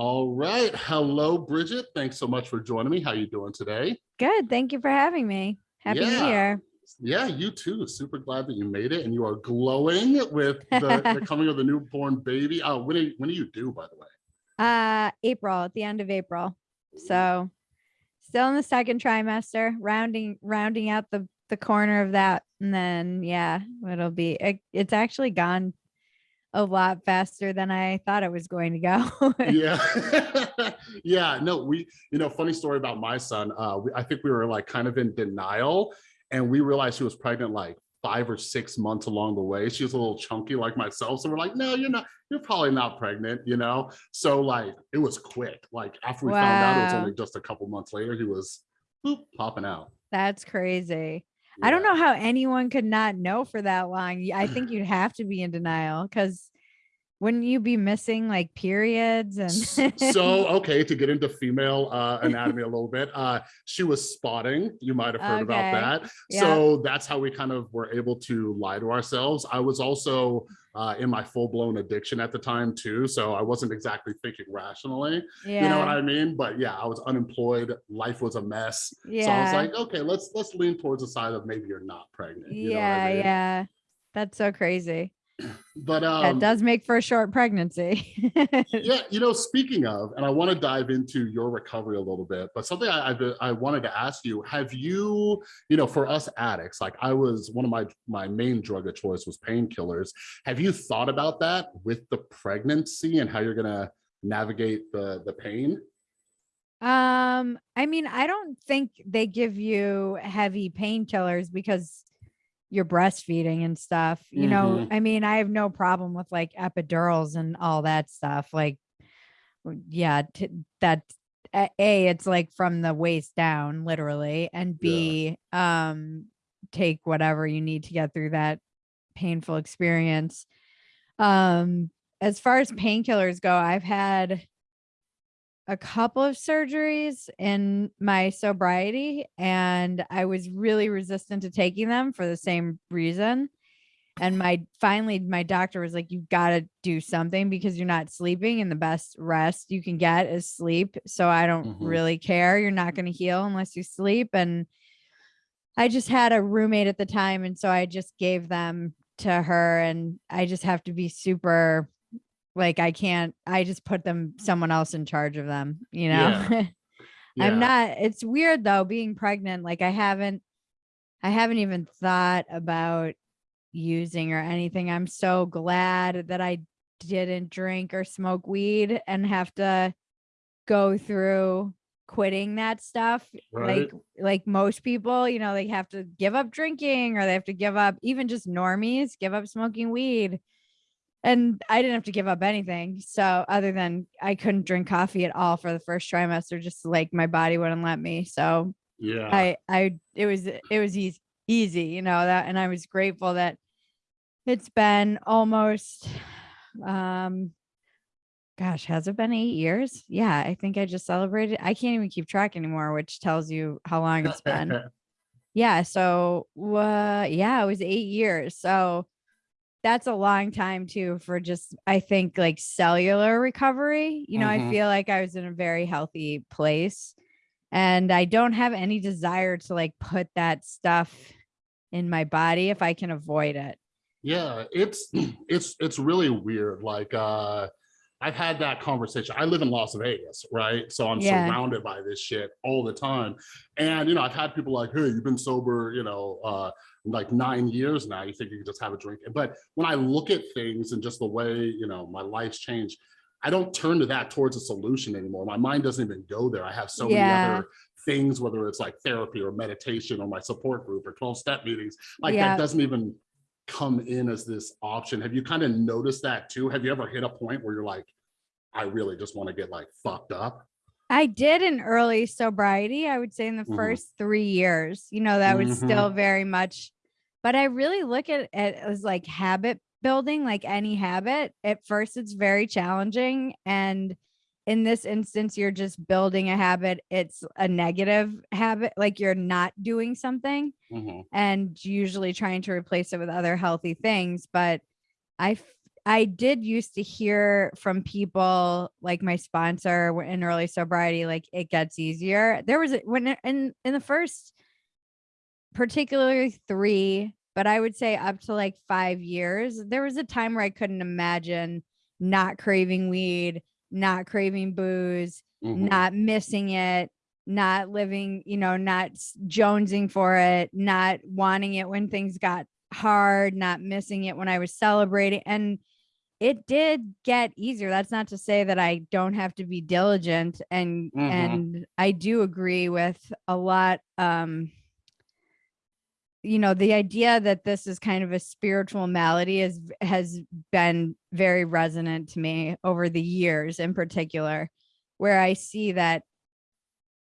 All right. Hello, Bridget. Thanks so much for joining me. How are you doing today? Good. Thank you for having me. Happy Yeah. New Year. Yeah, you too. Super glad that you made it and you are glowing with the, the coming of the newborn baby. Uh, when, are, when are you do, by the way? Uh, April at the end of April. So still in the second trimester, rounding rounding out the the corner of that, and then yeah, it'll be. It, it's actually gone a lot faster than I thought it was going to go. yeah. Yeah no we you know funny story about my son uh we, i think we were like kind of in denial and we realized she was pregnant like five or six months along the way. She was a little chunky like myself so we're like no you're not you're probably not pregnant you know? So like it was quick. Like after we found out it was only just a couple months later he was boop, popping out. That's crazy. I don't know how anyone could not know for that long. I think you'd have to be in denial because wouldn't you be missing like periods and so okay to get into female uh anatomy a little bit uh she was spotting you might have heard about that Yeah. so that's how we kind of were able to lie to ourselves i was also uh in my full-blown addiction at the time too so i wasn't exactly thinking rationally yeah, you know what i mean but yeah i was unemployed life was a mess yeah. so i was like okay let's let's lean towards the side of maybe you're not pregnant you know yeah, I mean? yeah. That's so crazy. But um that does make for a short pregnancy. yeah you know speaking of and i want to dive into your recovery a little bit but something I, I've, I wanted to ask you have you you know for us addicts like i was one of my my main drug of choice was painkillers have you thought about that with the pregnancy and how you're gonna navigate the the pain um, I mean, I don't think they give you heavy painkillers because you're breastfeeding and stuff. You know, I mean, I have no problem with like epidurals and all that stuff. Like, yeah, t- that a, A, it's like from the waist down, literally, and B, um, take whatever you need to get through that painful experience. Um, as far as painkillers go, I've had a couple of surgeries in my sobriety and I was really resistant to taking them for the same reason. And my finally my doctor was like, you've got to do something because you're not sleeping and the best rest you can get is sleep. So I don't Mhm. really care. You're not going to heal unless you sleep. And I just had a roommate at the time. And so I just gave them to her and I just have to be super like I can't I just put them someone else in charge of them, you know. Yeah. I'm not it's weird though being pregnant like I haven't I haven't even thought about using or anything. I'm so glad that I didn't drink or smoke weed and have to go through quitting that stuff Right. like like most people you know they have to give up drinking or they have to give up even just normies give up smoking weed and I didn't have to give up anything. So other than I couldn't drink coffee at all for the first trimester, just like my body wouldn't let me. So yeah I, I, it was, it was easy, easy, you know, that, and I was grateful that it's been almost, um, gosh, has it been eight years? Yeah. I think I just celebrated. I can't even keep track anymore, which tells you how long it's been. Yeah. So, uh, yeah, it was eight years. So that's a long time too for just, I think, like cellular recovery. You know, Mhm. I feel like I was in a very healthy place and I don't have any desire to like put that stuff in my body if I can avoid it. Yeah, it's it's it's really weird. Like uh I've had that conversation. I live in Las Vegas, right? So I'm Yeah. surrounded by this shit all the time. And you know, I've had people like, hey, you've been sober, you know, uh like nine years now. You think you can just have a drink. But when I look at things and just the way, you know, my life's changed, I don't turn to that towards a solution anymore. My mind doesn't even go there. I have so Yeah. many other things, whether it's like therapy or meditation or my support group or 12 step meetings, like Yeah. that doesn't even come in as this option. Have you kind of noticed that too? Have you ever hit a point where you're like, I really just want to get like fucked up? I did in early sobriety, I would say in the Mhm. first three years, you know, that was Mhm. still very much, but I really look at it as like habit building, like any habit. At first, it's very challenging. And in this instance, you're just building a habit. It's a negative habit, like you're not doing something Mhm. and usually trying to replace it with other healthy things. But I, I did used to hear from people like my sponsor in early sobriety, like it gets easier. There was a, when in in the first, particularly three, but I would say up to like five years, there was a time where I couldn't imagine not craving weed, not craving booze, Mhm. not missing it, not living, you know, not jonesing for it, not wanting it when things got hard, not missing it when I was celebrating. And it did get easier. That's not to say that I don't have to be diligent and Mhm. and I do agree with a lot um you know the idea that this is kind of a spiritual malady is has been very resonant to me over the years in particular where I see that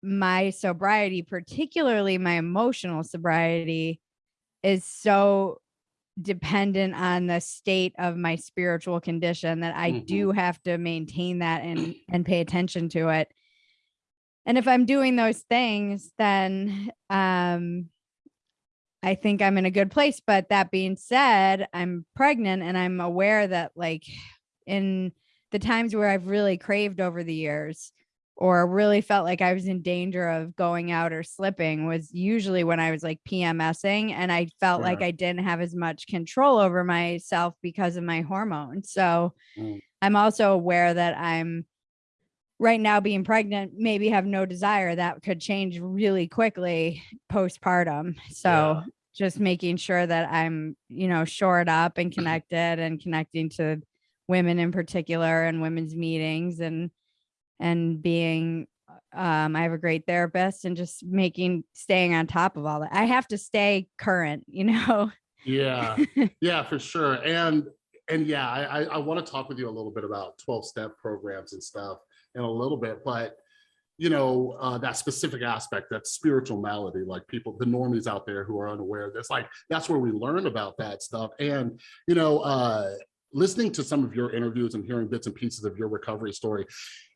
my sobriety particularly my emotional sobriety is so dependent on the state of my spiritual condition that I Mhm. do have to maintain that and and pay attention to it. And if I'm doing those things, then um I think I'm in a good place. But that being said, I'm pregnant and I'm aware that like in the times where I've really craved over the years or really felt like I was in danger of going out or slipping was usually when I was like PMSing and I felt like I didn't have as much control over myself because of my hormones. So Mm. I'm also aware that I'm right now being pregnant, maybe have no desire that could change really quickly postpartum. So Yeah. just making sure that I'm, you know, shored up and connected and connecting to women in particular and women's meetings and and being um I have a great therapist and just making staying on top of all that. I have to stay current, you know. Yeah, yeah, for sure. And and yeah, I I, want to talk with you a little bit about 12 step programs and stuff in a little bit, but you know, uh, that specific aspect, that spiritual malady, like people, the normies out there who are unaware of this, like that's where we learn about that stuff. And, you know, uh, listening to some of your interviews and hearing bits and pieces of your recovery story,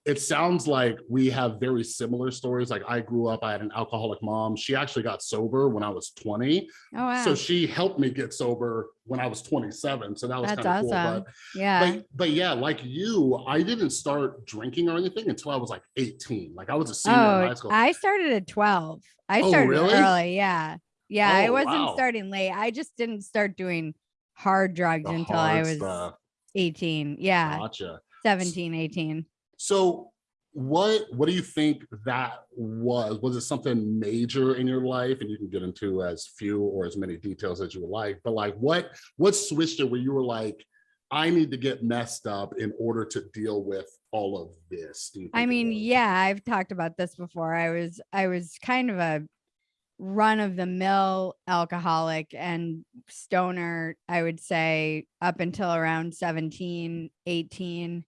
it sounds like we have very similar stories. Like I grew up, I had an alcoholic mom. She actually got sober when I was 20. Oh wow. So she helped me get sober when I was 27. So that was kind of cool. awesome. But, yeah. but but yeah, like you, I didn't start drinking or anything until I was like 18. Like I was a senior in oh, high Oh, school. I started at 12. I Oh, started really? early. Yeah. Yeah. I Oh, wasn't wow. starting late. I just didn't start doing hard drugs The until I was stuff. 18. Yeah. Gotcha. 17, 18. So what what do you think that was? Was it something major in your life? And you can get into as few or as many details as you would like, but like what what switched it where you were like, I need to get messed up in order to deal with all of this? I mean, yeah, I've talked about this before. I was I was kind of a run of the mill alcoholic and stoner, I would say up until around 17, 18.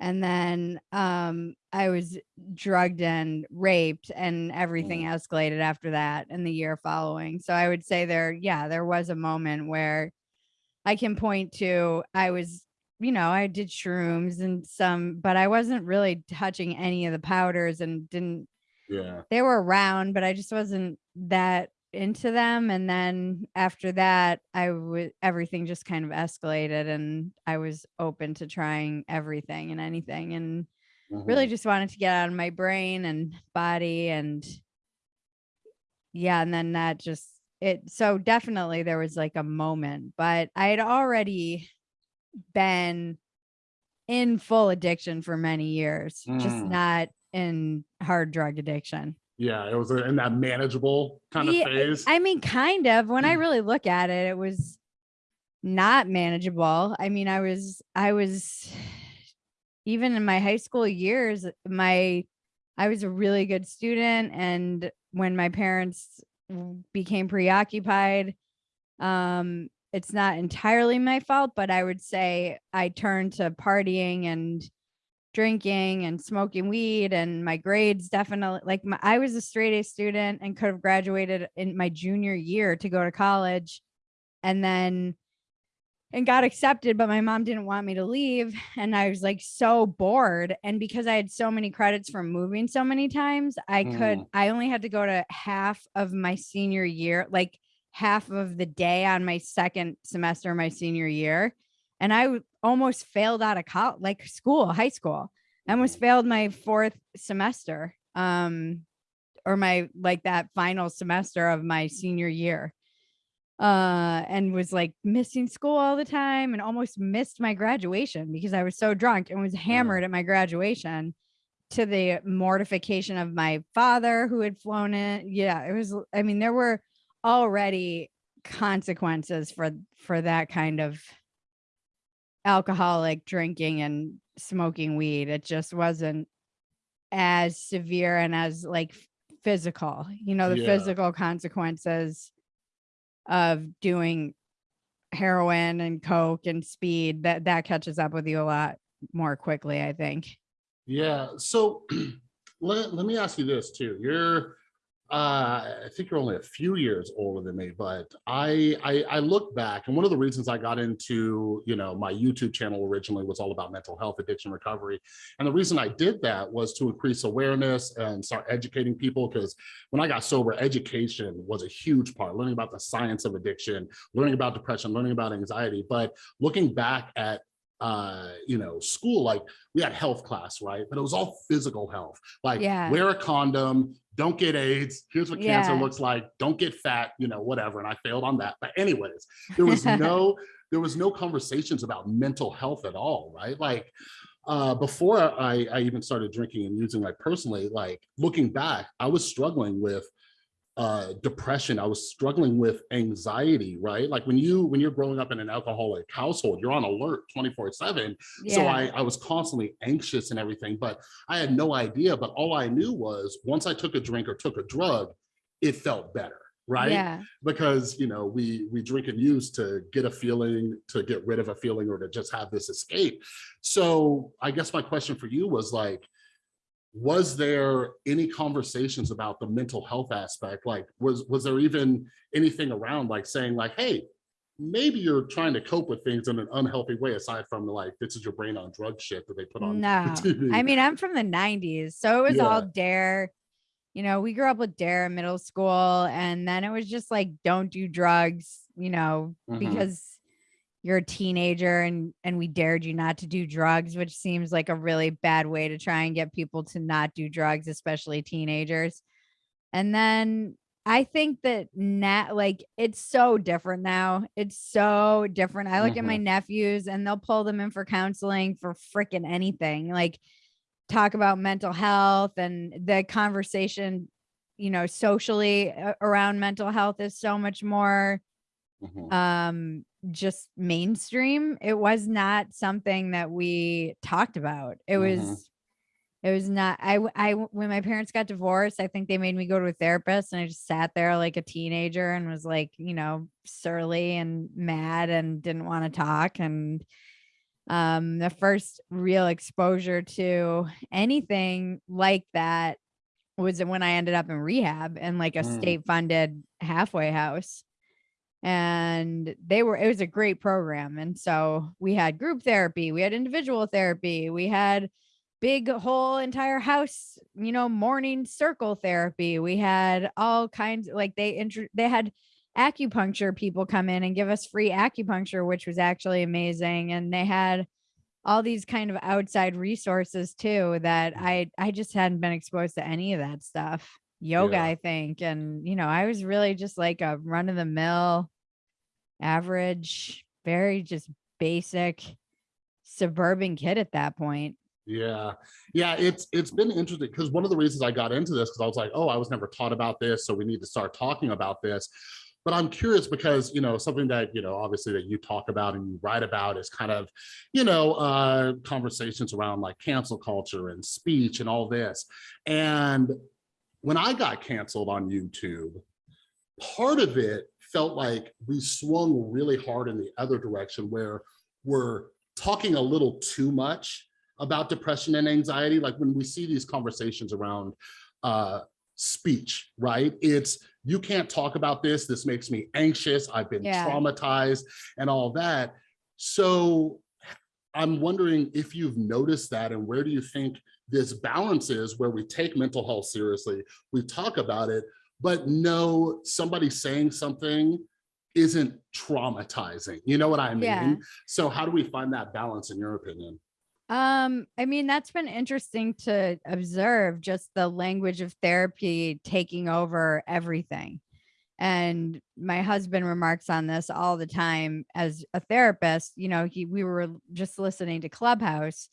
And then um I was drugged and raped and everything escalated after that in the year following. So I would say there yeah, there was a moment where I can point to I was you know, I did shrooms and some, but I wasn't really touching any of the powders and didn't, Yeah. they were around, but I just wasn't that into them. And then after that, I would, everything just kind of escalated and I was open to trying everything and anything and really Mhm. just wanted to get out of my brain and body and yeah and then that just it so definitely there was like a moment but i had already been in full addiction for many years just Mm. not in hard drug addiction Yeah, it was in that manageable kind of Yeah, phase. i mean kind of when i Mm. really look at it it was not manageable i mean i was i was even in my high school years my i was a really good student and when my parents became preoccupied um it's not entirely my fault but i would say i turned to partying and drinking and smoking weed and my grades definitely like my, i was a straight a student and could have graduated in my junior year to go to college and then and got accepted but my mom didn't want me to leave and i was like so bored and because i had so many credits from moving so many times i could Mm. i only had to go to half of my senior year like half of the day on my second semester of my senior year and i almost failed out of college, like school, high school. I almost failed my fourth semester. Um, or my like that final semester of my senior year uh and was like missing school all the time and almost missed my graduation because I was so drunk and was hammered at my graduation to the mortification of my father who had flown in. yeah it was I mean there were already consequences for for that kind of alcoholic drinking and smoking weed it just wasn't as severe and as like physical you know the Yeah. physical consequences of doing heroin and coke and speed that that catches up with you a lot more quickly i think Yeah, so let, let me ask you this too. You're, uh, I think you're only a few years older than me, but I, I, I look back and one of the reasons I got into, you know, my YouTube channel originally was all about mental health, addiction recovery. And the reason I did that was to increase awareness and start educating people because when I got sober, education was a huge part, learning about the science of addiction, learning about depression, learning about anxiety. But looking back at uh you know school like we had health class right but it was all physical health like Yeah. wear a condom don't get aids here's what cancer Yeah. looks like don't get fat you know whatever and i failed on that but anyways there was no there was no conversations about mental health at all right like uh before i i even started drinking and using like personally like looking back i was struggling with uh depression i was struggling with anxiety right like when you when you're growing up in an alcoholic household you're on alert 24 7 so I, I was constantly anxious and everything, but I had no idea. But all I knew was once I took a drink or took a drug, it felt better, right? yeah Because you know, we we drink and use to get a feeling, to get rid of a feeling, or to just have this escape. So I guess my question for you was like, was there any conversations about the mental health aspect? Like, was was there even anything around like saying like, hey, maybe you're trying to cope with things in an unhealthy way aside from like this is your brain on drug shit that they put on no TV. i mean i'm from the 90s so it was all dare you know we grew up with dare in middle school and then it was just like don't do drugs you know Mhm. because you're a teenager and and we dared you not to do drugs which seems like a really bad way to try and get people to not do drugs especially teenagers. And then i think that now like it's so different now. It's so different. I look at my nephews and they'll pull them in for counseling for freaking anything like talk about mental health and the conversation you know socially around mental health is so much more Mhm. um just mainstream it was not something that we talked about it Mhm. was it was not I I when my parents got divorced i think they made me go to a therapist and i just sat there like a teenager and was like you know surly and mad and didn't want to talk and um the first real exposure to anything like that was when i ended up in rehab and like a Mm. state funded halfway house and they were it was a great program and so we had group therapy we had individual therapy we had big whole entire house you know morning circle therapy we had all kinds like they intro they had acupuncture people come in and give us free acupuncture which was actually amazing and they had all these kind of outside resources too that i i just hadn't been exposed to any of that stuff yoga Yeah. i think and you know i was really just like a run of the mill average very just basic suburban kid at that point Yeah, yeah, it's it's been interesting because one of the reasons I got into this because I was like, oh, I was never taught about this, so we need to start talking about this. But I'm curious because you know something that you know obviously that you talk about and you write about is kind of you know uh, conversations around like cancel culture and speech and all this. And when I got canceled on YouTube, part of it felt like we swung really hard in the other direction where we're talking a little too much about depression and anxiety. Like when we see these conversations around uh speech right? It's you can't talk about this. This makes me anxious. I've been Yeah. traumatized and all that. So i'm wondering if you've noticed that and where do you think this balance is where we take mental health seriously we talk about it but no somebody saying something isn't traumatizing. You know what I mean? Yeah. So how do we find that balance in your opinion? Um, I mean, that's been interesting to observe just the language of therapy taking over everything. And my husband remarks on this all the time as a therapist. You know, he we were just listening to Clubhouse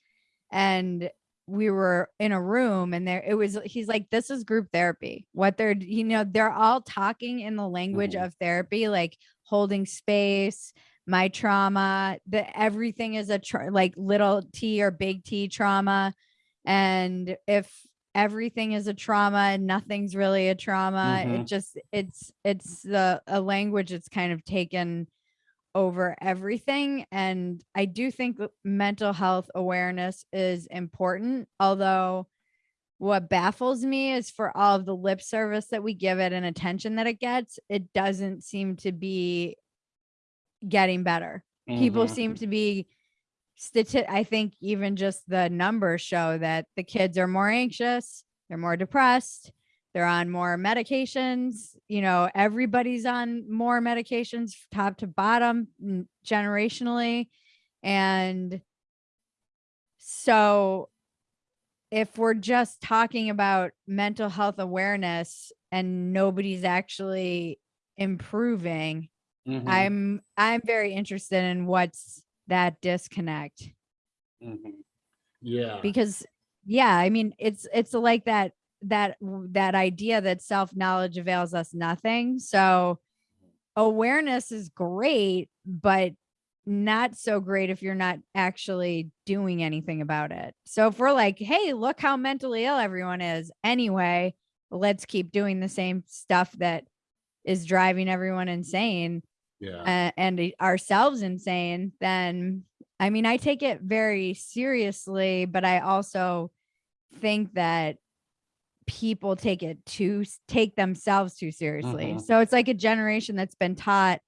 and we were in a room and there it was he's like this is group therapy what they're you know they're all talking in the language Mhm. of therapy like holding space my trauma that everything is a tra- like little t or big t trauma and if everything is a trauma and nothing's really a trauma it Mhm. just it's it's the a language that's kind of taken over everything. And I do think mental health awareness is important. Although, what baffles me is for all of the lip service that we give it and attention that it gets, it doesn't seem to be getting better. People Mhm. seem to be I think even just the numbers show that the kids are more anxious, they're more depressed, they're on more medications. You know, everybody's on more medications, top to bottom, generationally. And so, if we're just talking about mental health awareness and nobody's actually improving, Mhm. I'm I'm very interested in what's that disconnect Mhm. Yeah. because yeah i mean it's it's like that that that idea that self-knowledge avails us nothing so awareness is great but not so great if you're not actually doing anything about it so if we're like hey look how mentally ill everyone is anyway let's keep doing the same stuff that is driving everyone insane Yeah. uh, and ourselves insane, then I mean, I take it very seriously, but I also think that people take it to take themselves too seriously. Mhm. So it's like a generation that's been taught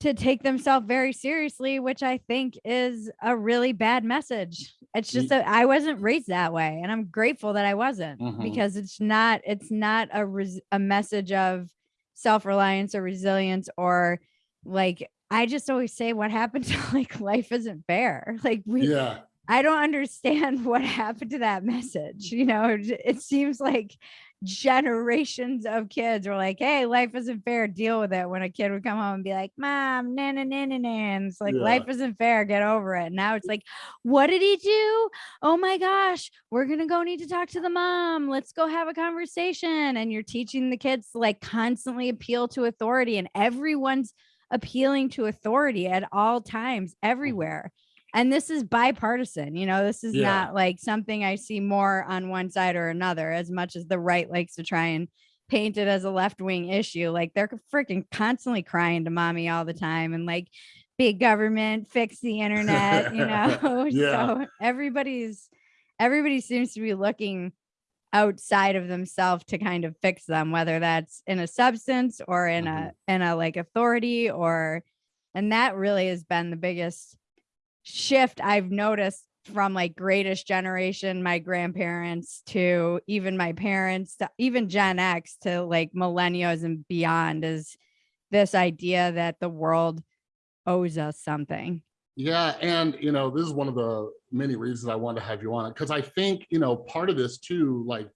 to take themselves very seriously, which I think is a really bad message. It's just that I wasn't raised that way, and I'm grateful that I wasn't Mhm. because it's not it's not a res- a message of self-reliance or resilience or like I just always say what happened to like life isn't fair. Like we Yeah. I don't understand what happened to that message. You know, it, seems like generations of kids were like, "Hey, life isn't fair. Deal with it." When a kid would come home and be like, "Mom, na na na na na," it's like, Yeah. "Life isn't fair. Get over it." Now it's like, "What did he do? Oh my gosh, we're gonna go need to talk to the mom. Let's go have a conversation." And you're teaching the kids to like constantly appeal to authority, and everyone's appealing to authority at all times, mm. everywhere and this is bipartisan you know this is Yeah. not like something i see more on one side or another as much as the right likes to try and paint it as a left-wing issue like they're freaking constantly crying to mommy all the time and like big government fix the internet you know Yeah. so everybody's everybody seems to be looking outside of themselves to kind of fix them whether that's in a substance or in a mm-hmm. in a like authority or and that really has been the biggest shift I've noticed from like greatest generation, my grandparents to even my parents, to even Gen X to like millennials and beyond is this idea that the world owes us something. Yeah, and you know, this is one of the many reasons I wanted to have you on it because I think you know part of this too, like,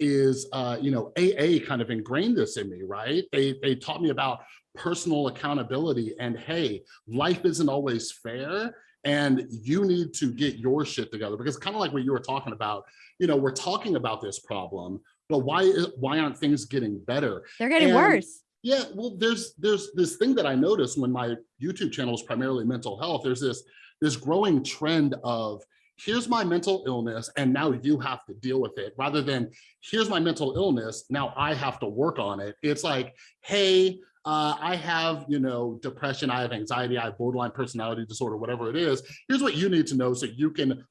is uh, you know, AA kind of ingrained this in me, right? They they taught me about personal accountability and hey, life isn't always fair, and you need to get your shit together because kind of like what you were talking about, you know, we're talking about this problem, but why is- why aren't things getting better? They're getting And- worse. Yeah, well, there's there's this thing that I noticed when my YouTube channel is primarily mental health. There's this this growing trend of here's my mental illness and now you have to deal with it rather than here's my mental illness now I have to work on it. It's like, hey, uh, I have you know depression, I have anxiety, I have borderline personality disorder, whatever it is. Here's what you need to know so you can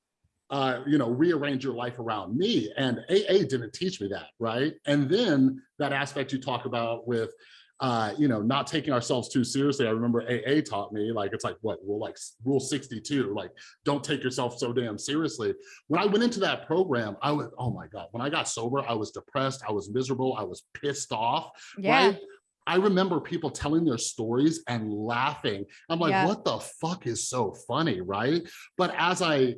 uh, you know, rearrange your life around me. And AA didn't teach me that, right? And then that aspect you talk about with, uh, you know, not taking ourselves too seriously. I remember AA taught me, like, it's like what, rule like rule 62, like, don't take yourself so damn seriously. When I went into that program, I was, oh my God, when I got sober, I was depressed, I was miserable, I was pissed off, Yeah. right? I remember people telling their stories and laughing. I'm like, Yeah. what the fuck is so funny, right? But as I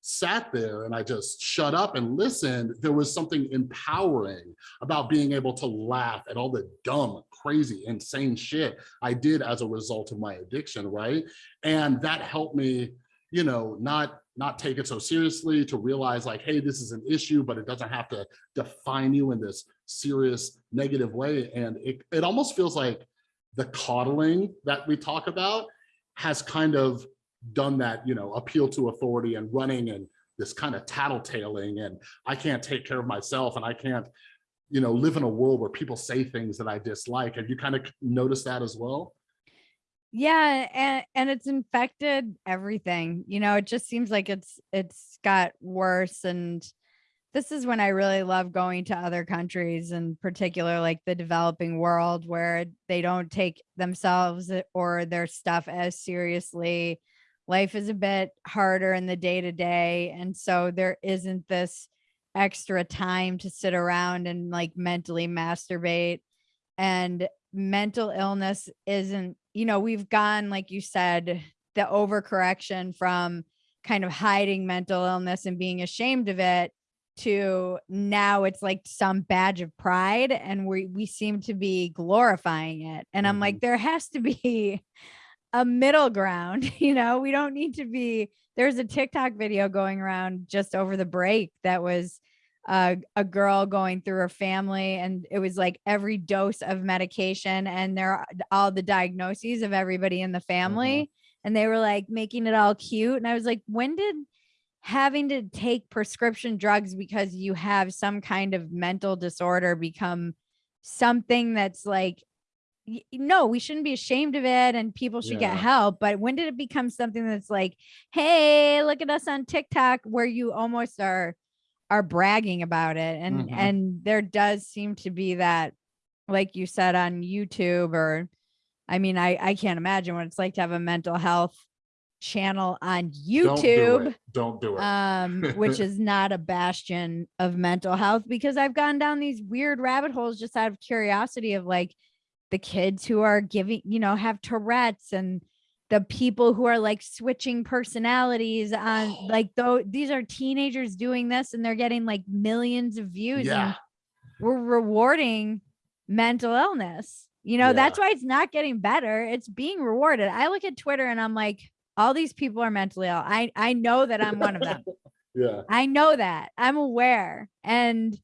sat there and I just shut up and listened, there was something empowering about being able to laugh at all the dumb, crazy, insane shit I did as a result of my addiction, right? And that helped me, you know, not not take it so seriously to realize like, hey, this is an issue, but it doesn't have to define you in this serious negative way. And it, it almost feels like the coddling that we talk about has kind of done that, you know, appeal to authority and running and this kind of tattletaling and I can't take care of myself and I can't, you know, live in a world where people say things that I dislike. Have you kind of noticed that as well? Yeah, and and it's infected everything. You know, it just seems like it's it's got worse and this is when I really love going to other countries in particular like the developing world where they don't take themselves eh, or their stuff as seriously. Life is a bit harder in the day to day and so there isn't this extra time to sit around and like mentally masturbate and mental illness isn't you know we've gone like you said the overcorrection from kind of hiding mental illness and being ashamed of it to now it's like some badge of pride and we we seem to be glorifying it and i'm like there has to be a middle ground you know? We don't need to be there's a tiktok video going around just over the break that was uh, a girl going through her family and it was like every dose of medication and there are all the diagnoses of everybody in the family and they were like making it all cute and i was like when did having to take prescription drugs because you have some kind of mental disorder become something that's like no we shouldn't be ashamed of it and people should get help but when did it become something that's like hey look at us on tiktok where you almost are are bragging about it and Mhm. and there does seem to be that like you said on youtube or i mean i i can't imagine what it's like to have a mental health channel on Don't do youtube it. Don't do it. um which is not a bastion of mental health because i've gone down these weird rabbit holes just out of curiosity of like the kids who are giving you know have tourette's and the people who are like switching personalities on like though these are teenagers doing this and they're getting like millions of views yeah. we're rewarding mental illness you know that's why it's not getting better it's being rewarded i look at twitter and i'm like all these people are mentally ill i i know that i'm one of them Yeah. I know that. I'm aware. And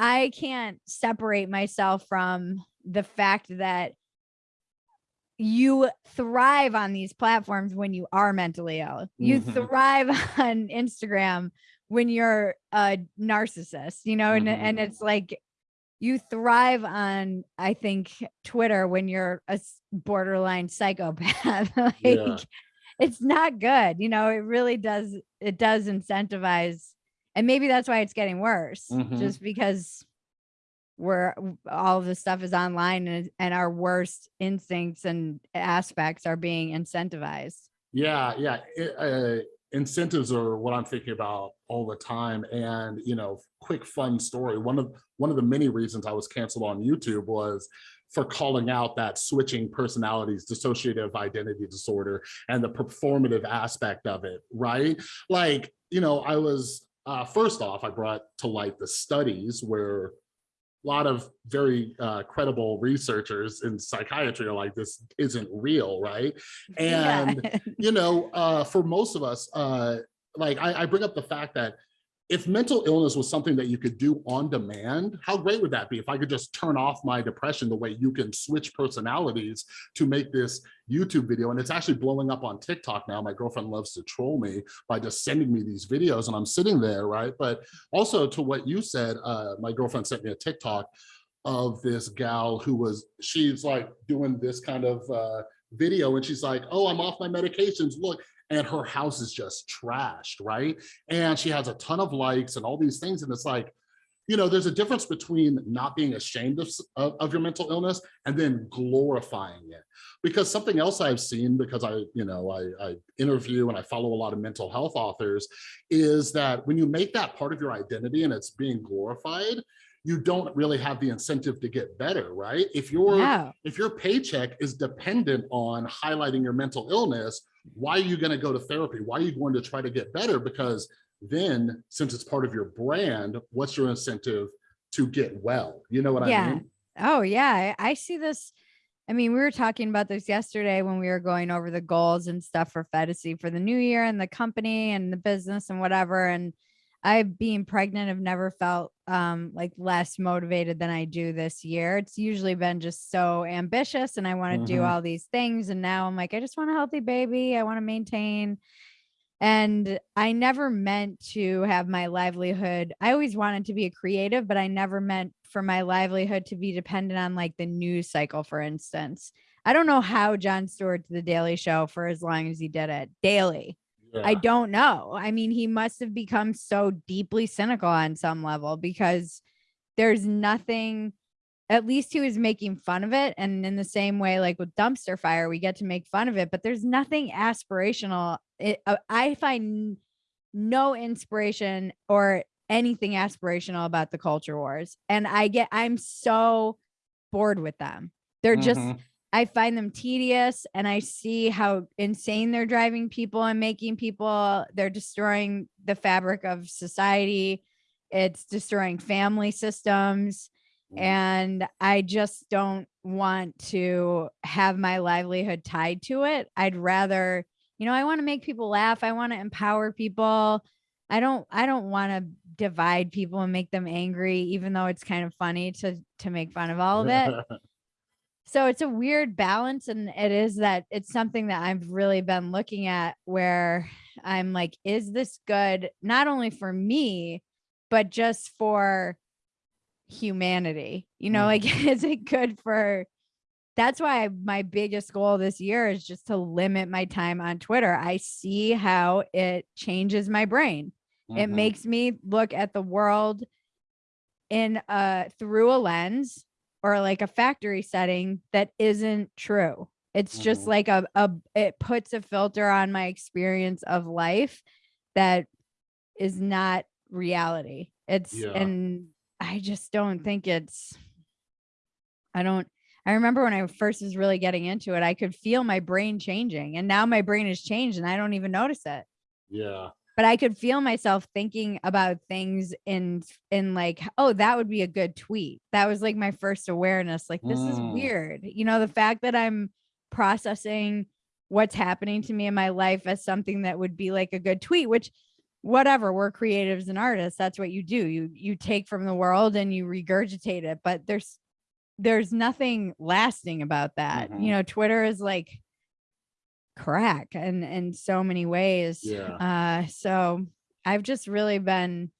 I can't separate myself from the fact that you thrive on these platforms when you are mentally ill. You Mhm. thrive on Instagram when you're a narcissist, you know, and, Mhm. and it's like you thrive on, I think, Twitter when you're a borderline psychopath. like Yeah. It's not good. You know, it really does, it does incentivize, and maybe that's why it's getting worse, Mhm. just because we're all of this stuff is online and, and our worst instincts and aspects are being incentivized. Yeah, yeah. It, uh, incentives are what I'm thinking about all the time. And you know, quick fun story. One of one of the many reasons I was canceled on YouTube was for calling out that switching personalities, dissociative identity disorder, and the performative aspect of it. Right? Like, you know, I was uh, first off, I brought to light the studies where a lot of very uh, credible researchers in psychiatry are like, this isn't real, right? And Yeah. you know, uh, for most of us, uh, like I, I bring up the fact that if mental illness was something that you could do on demand, how great would that be if I could just turn off my depression the way you can switch personalities to make this YouTube video? And it's actually blowing up on TikTok now. My girlfriend loves to troll me by just sending me these videos and I'm sitting there, right? But also to what you said, uh, my girlfriend sent me a TikTok of this gal who was, she's like doing this kind of uh, video and she's like, oh, I'm off my medications, look. And her house is just trashed, right? And she has a ton of likes and all these things. And it's like, you know, there's a difference between not being ashamed of, of, of your mental illness and then glorifying it. Because something else I've seen, because I, you know, I, I interview and I follow a lot of mental health authors, is that when you make that part of your identity and it's being glorified, you don't really have the incentive to get better, right? If your No. if your paycheck is dependent on highlighting your mental illness, why are you going to go to therapy? Why are you going to try to get better? Because then, since it's part of your brand, what's your incentive to get well? You know what I Yeah. mean? Oh yeah, I, I see this. I mean, we were talking about this yesterday when we were going over the goals and stuff for Phetasy for the new year and the company and the business and whatever. And I, being pregnant, have never felt um, like less motivated than I do this year. It's usually been just so ambitious and I want to do Mhm. all these things. And now I'm like, I just want a healthy baby. I want to maintain. And I never meant to have my livelihood. I always wanted to be a creative, but I never meant for my livelihood to be dependent on like the news cycle, for instance. I don't know how Jon Stewart did the Daily Show for as long as he did it daily. I don't know. I mean, he must have become so deeply cynical on some level because there's nothing, at least he was making fun of it. And in the same way, like with dumpster fire, we get to make fun of it, but there's nothing aspirational. It, uh, I find no inspiration or anything aspirational about the culture wars. And I get, I'm so bored with them. They're just, Mhm. I find them tedious and I see how insane they're driving people and making people. They're destroying the fabric of society. It's destroying family systems. Mhm. And I just don't want to have my livelihood tied to it. I'd rather, you know, I want to make people laugh. I want to empower people. I don't I don't want to divide people and make them angry, even though it's kind of funny to to make fun of all of it so it's a weird balance and it is that it's something that i've really been looking at where i'm like is this good not only for me but just for humanity you know Mm. like is it good for that's why my biggest goal this year is just to limit my time on twitter i see how it changes my brain it Mhm. makes me look at the world in uh through a lens or like a factory setting that isn't true it's just Mhm. like a, a it puts a filter on my experience of life that is not reality it's Yeah. and i just don't think it's i don't i remember when i first was really getting into it i could feel my brain changing and now my brain has changed and i don't even notice it Yeah. But I could feel myself thinking about things in in like, oh, that would be a good tweet. That was like my first awareness. Like, this is Mm. weird. You know, the fact that I'm processing what's happening to me in my life as something that would be like a good tweet, which whatever, we're creatives and artists. That's what you do. You you take from the world and you regurgitate it. But there's there's nothing lasting about that. Mhm. You know, Twitter is like crack and in so many ways. Yeah. Uh so I've just really been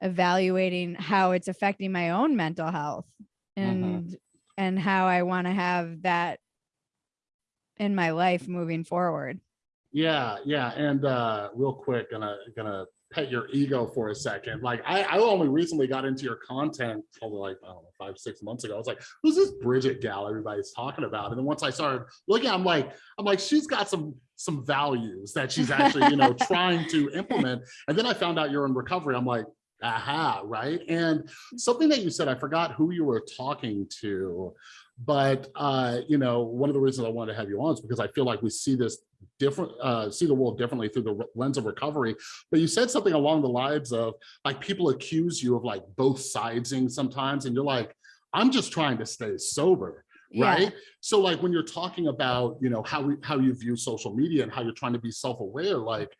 evaluating how it's affecting my own mental health and and how I want to have that in my life moving forward. Yeah, yeah, and uh, real quick, gonna gonna pet your ego for a second. Like I, I only recently got into your content, probably like I don't know, five six months ago. I was like, who's this Bridget gal everybody's talking about? And then once I started looking, I'm like, I'm like, she's got some some values that she's actually you know trying to implement. And then I found out you're in recovery. I'm like, aha, right. And something that you said, I forgot who you were talking to, but uh, you know, one of the reasons I wanted to have you on is because I feel like we see this different, uh, see the world differently through the lens of recovery. But you said something along the lines of like people accuse you of like both sidesing sometimes, and you're like, I'm just trying to stay sober right so like when you're talking about you know how we how you view social media and how you're trying to be self-aware like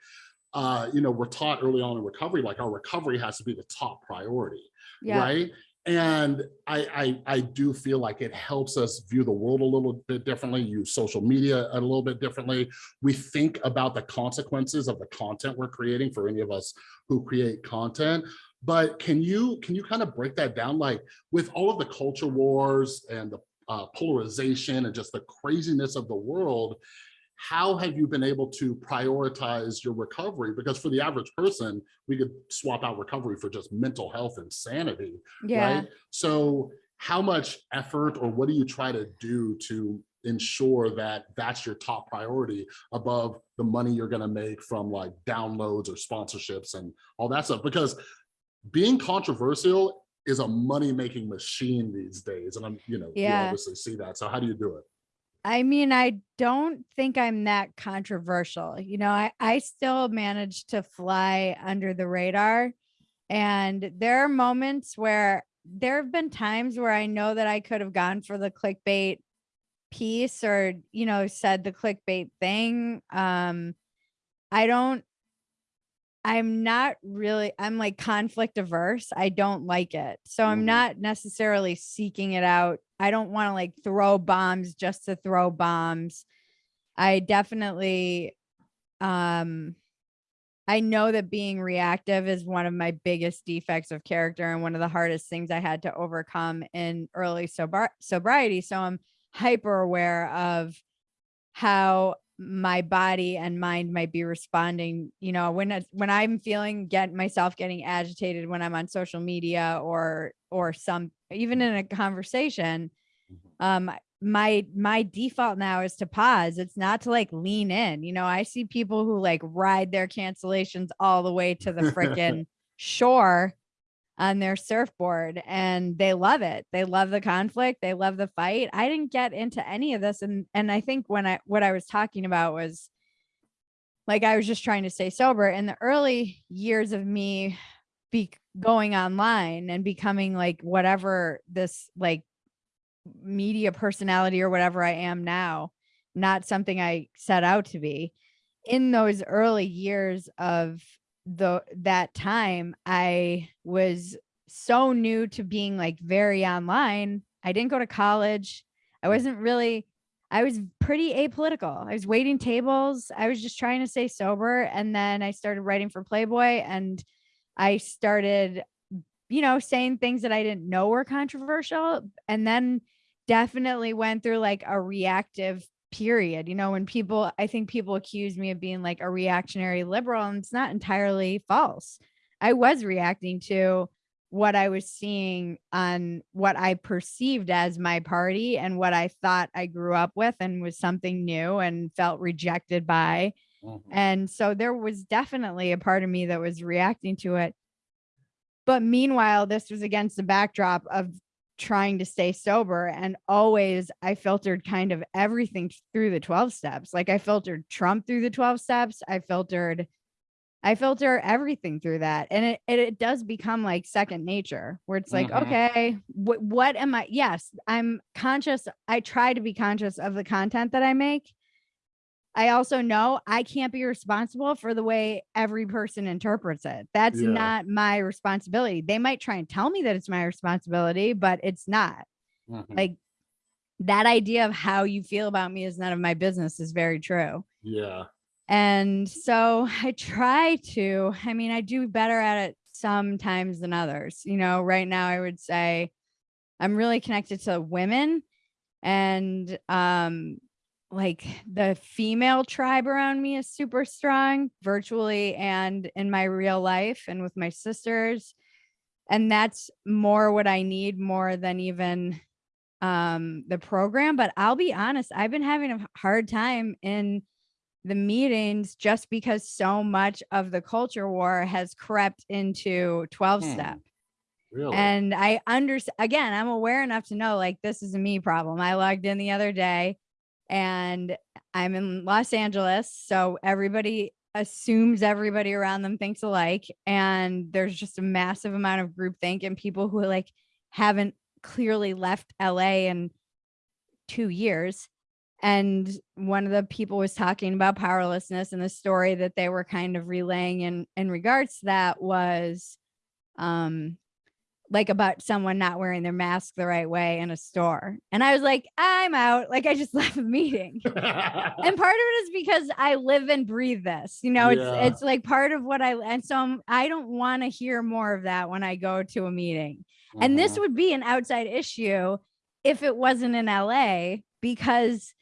uh you know we're taught early on in recovery like our recovery has to be the top priority Yeah. right and I, I i do feel like it helps us view the world a little bit differently use social media a little bit differently. We think about the consequences of the content we're creating for any of us who create content. But can you can you kind of break that down? Like with all of the culture wars and the uh, polarization and just the craziness of the world how have you been able to prioritize your recovery because for the average person we could swap out recovery for just mental health and sanity Yeah. right so how much effort or what do you try to do to ensure that that's your top priority above the money you're going to make from like downloads or sponsorships and all that stuff because being controversial is a money making machine these days. And I'm, you know, you obviously see that. So how do you do it? I mean, I don't think I'm that controversial. You know, I, I still manage to fly under the radar. And there are moments where there have been times where I know that I could have gone for the clickbait piece or, you know, said the clickbait thing. Um, I don't, I'm not really, I'm like conflict averse. I don't like it. So I'm Mhm. not necessarily seeking it out. I don't want to like throw bombs just to throw bombs. I definitely, um, I know that being reactive is one of my biggest defects of character and one of the hardest things I had to overcome in early sobri- sobriety. So I'm hyper aware of how my body and mind might be responding you know when when i'm feeling get myself getting agitated when i'm on social media or or some even in a conversation um my my default now is to pause. It's not to like lean in you know i see people who like ride their cancellations all the way to the frickin' shore on their surfboard and they love it. They love the conflict, they love the fight. I didn't get into any of this and and I think when I what I was talking about was like I was just trying to stay sober in the early years of me be going online and becoming like whatever this like media personality or whatever I am now, not something I set out to be. In those early years of the that time, I was so new to being like very online. I didn't go to college. I mm. wasn't really I was pretty apolitical. I was waiting tables. I was just trying to stay sober and then I started writing for Playboy and I started you know saying things that I didn't know were controversial and then definitely went through like a reactive period. You know, when people, I think people accuse me of being like a reactionary liberal, and it's not entirely false. I was reacting to what I was seeing on what I perceived as my party and what I thought I grew up with and was something new and felt rejected by. Mhm. And so there was definitely a part of me that was reacting to it. But meanwhile, this was against the backdrop of trying to stay sober. And always I filtered kind of everything through the 12 steps. Like I filtered Trump through the 12 steps. I filtered, I filter everything through that. And it, it, it does become like second nature where it's like, Mhm. okay, what, what am I? Yes, I'm conscious. I try to be conscious of the content that I make. I also know I can't be responsible for the way every person interprets it. That's Yeah. not my responsibility. They might try and tell me that it's my responsibility, but it's not. Mhm. Like that idea of how you feel about me is none of my business is very true. yeah. And so I try to, I mean, I do better at it sometimes than others. You know, right now I would say I'm really connected to women and um like the female tribe around me is super strong virtually and in my real life and with my sisters. And that's more what I need more than even um the program, but I'll be honest, I've been having a hard time in the meetings just because so much of the culture war has crept into 12 Hmm. step. Really? And I understand again, I'm aware enough to know like this is a me problem. I logged in the other day and I'm in Los Angeles. So everybody assumes everybody around them thinks alike. And there's just a massive amount of groupthink and people who like haven't clearly left LA in two years. And one of the people was talking about powerlessness and the story that they were kind of relaying in in regards to that was um like about someone not wearing their mask the right way in a store. And I was like, I'm out. Like I just left a meeting. And part of it is because I live and breathe this. You know, Yeah. it's it's like part of what I and so I'm, I don't want to hear more of that when I go to a meeting. And this Mhm. would be an outside issue if it wasn't in LA because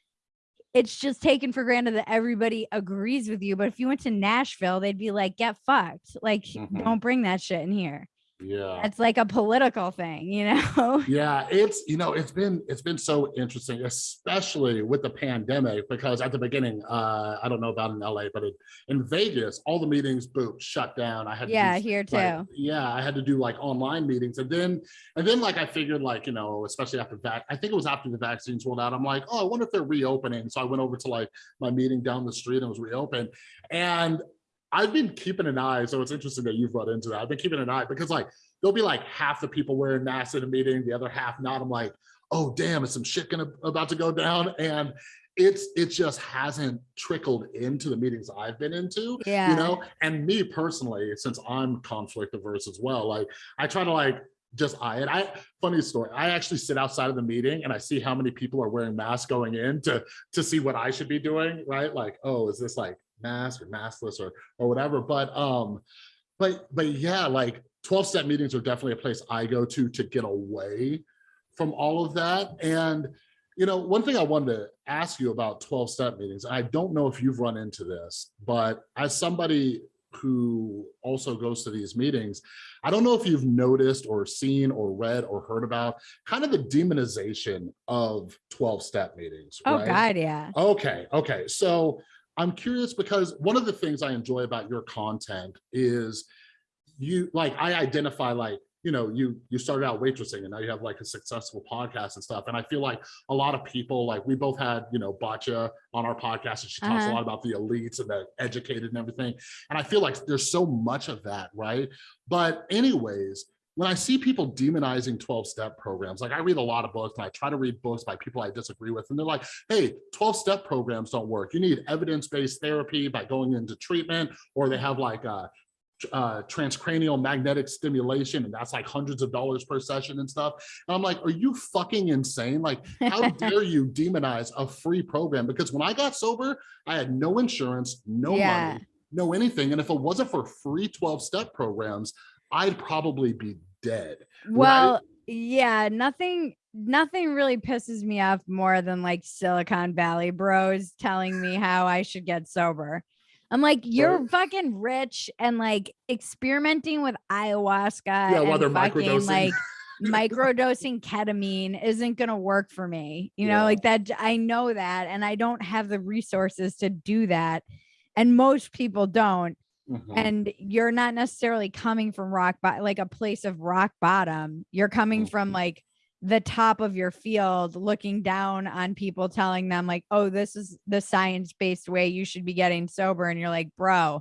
it's just taken for granted that everybody agrees with you. But if you went to Nashville, they'd be like, get fucked. Like, Mhm. don't bring that shit in here. Yeah. It's like a political thing, you know? Yeah, it's you know it's been it's been so interesting, especially with the pandemic, because at the beginning, uh, I don't know about in LA, but in, in Vegas, all the meetings boom shut down. I had to Yeah, do, here too. like, yeah, I had to do like online meetings, and then and then like I figured like you know especially after that, I think it was after the vaccines rolled out. I'm like, oh, I wonder if they're reopening. So I went over to like my meeting down the street and it was reopened, and I've been keeping an eye. So it's interesting that you've run into that. I've been keeping an eye because like there'll be like half the people wearing masks in a meeting, the other half not. I'm like, oh damn, is some shit gonna about to go down? And it's it just hasn't trickled into the meetings I've been into. Yeah. You know, and me personally, since I'm conflict averse as well, like I try to like just eye it. I funny story. I actually sit outside of the meeting and I see how many people are wearing masks going in to to see what I should be doing, right? Like, oh, is this like mask or maskless or or whatever. But um, but but yeah, like 12 step meetings are definitely a place I go to to get away from all of that. And you know, one thing I wanted to ask you about 12 step meetings, I don't know if you've run into this, but as somebody who also goes to these meetings, I don't know if you've noticed or seen or read or heard about kind of the demonization of 12 step meetings. Oh right? God, yeah. Okay, okay. So I'm curious because one of the things I enjoy about your content is you like I identify like you know you you started out waitressing and now you have like a successful podcast and stuff. And I feel like a lot of people like we both had you know Batya on our podcast and she talks a Uh-huh. lot about the elites and the educated and everything. And I feel like there's so much of that right? But anyways when I see people demonizing 12 step programs, like I read a lot of books and I try to read books by people I disagree with, and they're like, hey, 12 step programs don't work. You need evidence based therapy by going into treatment, or they have like a uh, transcranial magnetic stimulation, and that's like hundreds of dollars per session and stuff. And I'm like, are you fucking insane? Like, how dare you demonize a free program? Because when I got sober, I had no insurance, no Yeah. money, no anything. And if it wasn't for free 12 step programs, I'd probably be dead. Well, yeah, nothing nothing really pisses me off more than like Silicon Valley bros telling me how I should get sober. I'm like, you're Right. fucking rich and like experimenting with ayahuasca Yeah, while and they're fucking microdosing. like microdosing ketamine isn't gonna work for me. You know, Yeah. like that I know that and I don't have the resources to do that. And most people don't Mhm. and you're not necessarily coming from rock bottom like a place of rock bottom you're coming from Mhm. like the top of your field looking down on people telling them like oh this is the science-based way you should be getting sober and you're like bro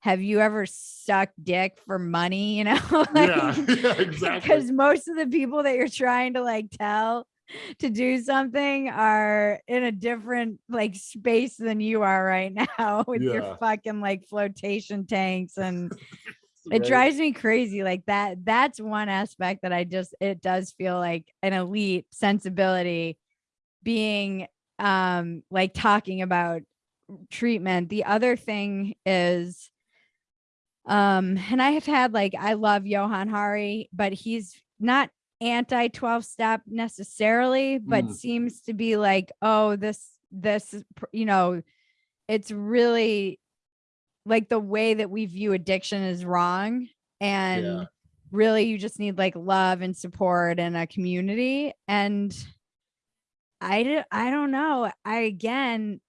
have you ever sucked dick for money you know yeah, yeah, exactly. because most of the people that you're trying to like tell to do something are in a different like space than you are right now with Yeah. your fucking like flotation tanks and it Right? drives me crazy like that that's one aspect that i just it does feel like an elite sensibility being um like talking about treatment the other thing is um and i have had like i love Johann Hari but he's not anti 12 step necessarily but Mm. seems to be like oh this this you know it's really like the way that we view addiction is wrong and Yeah. really you just need like love and support and a community and I, I don't know i again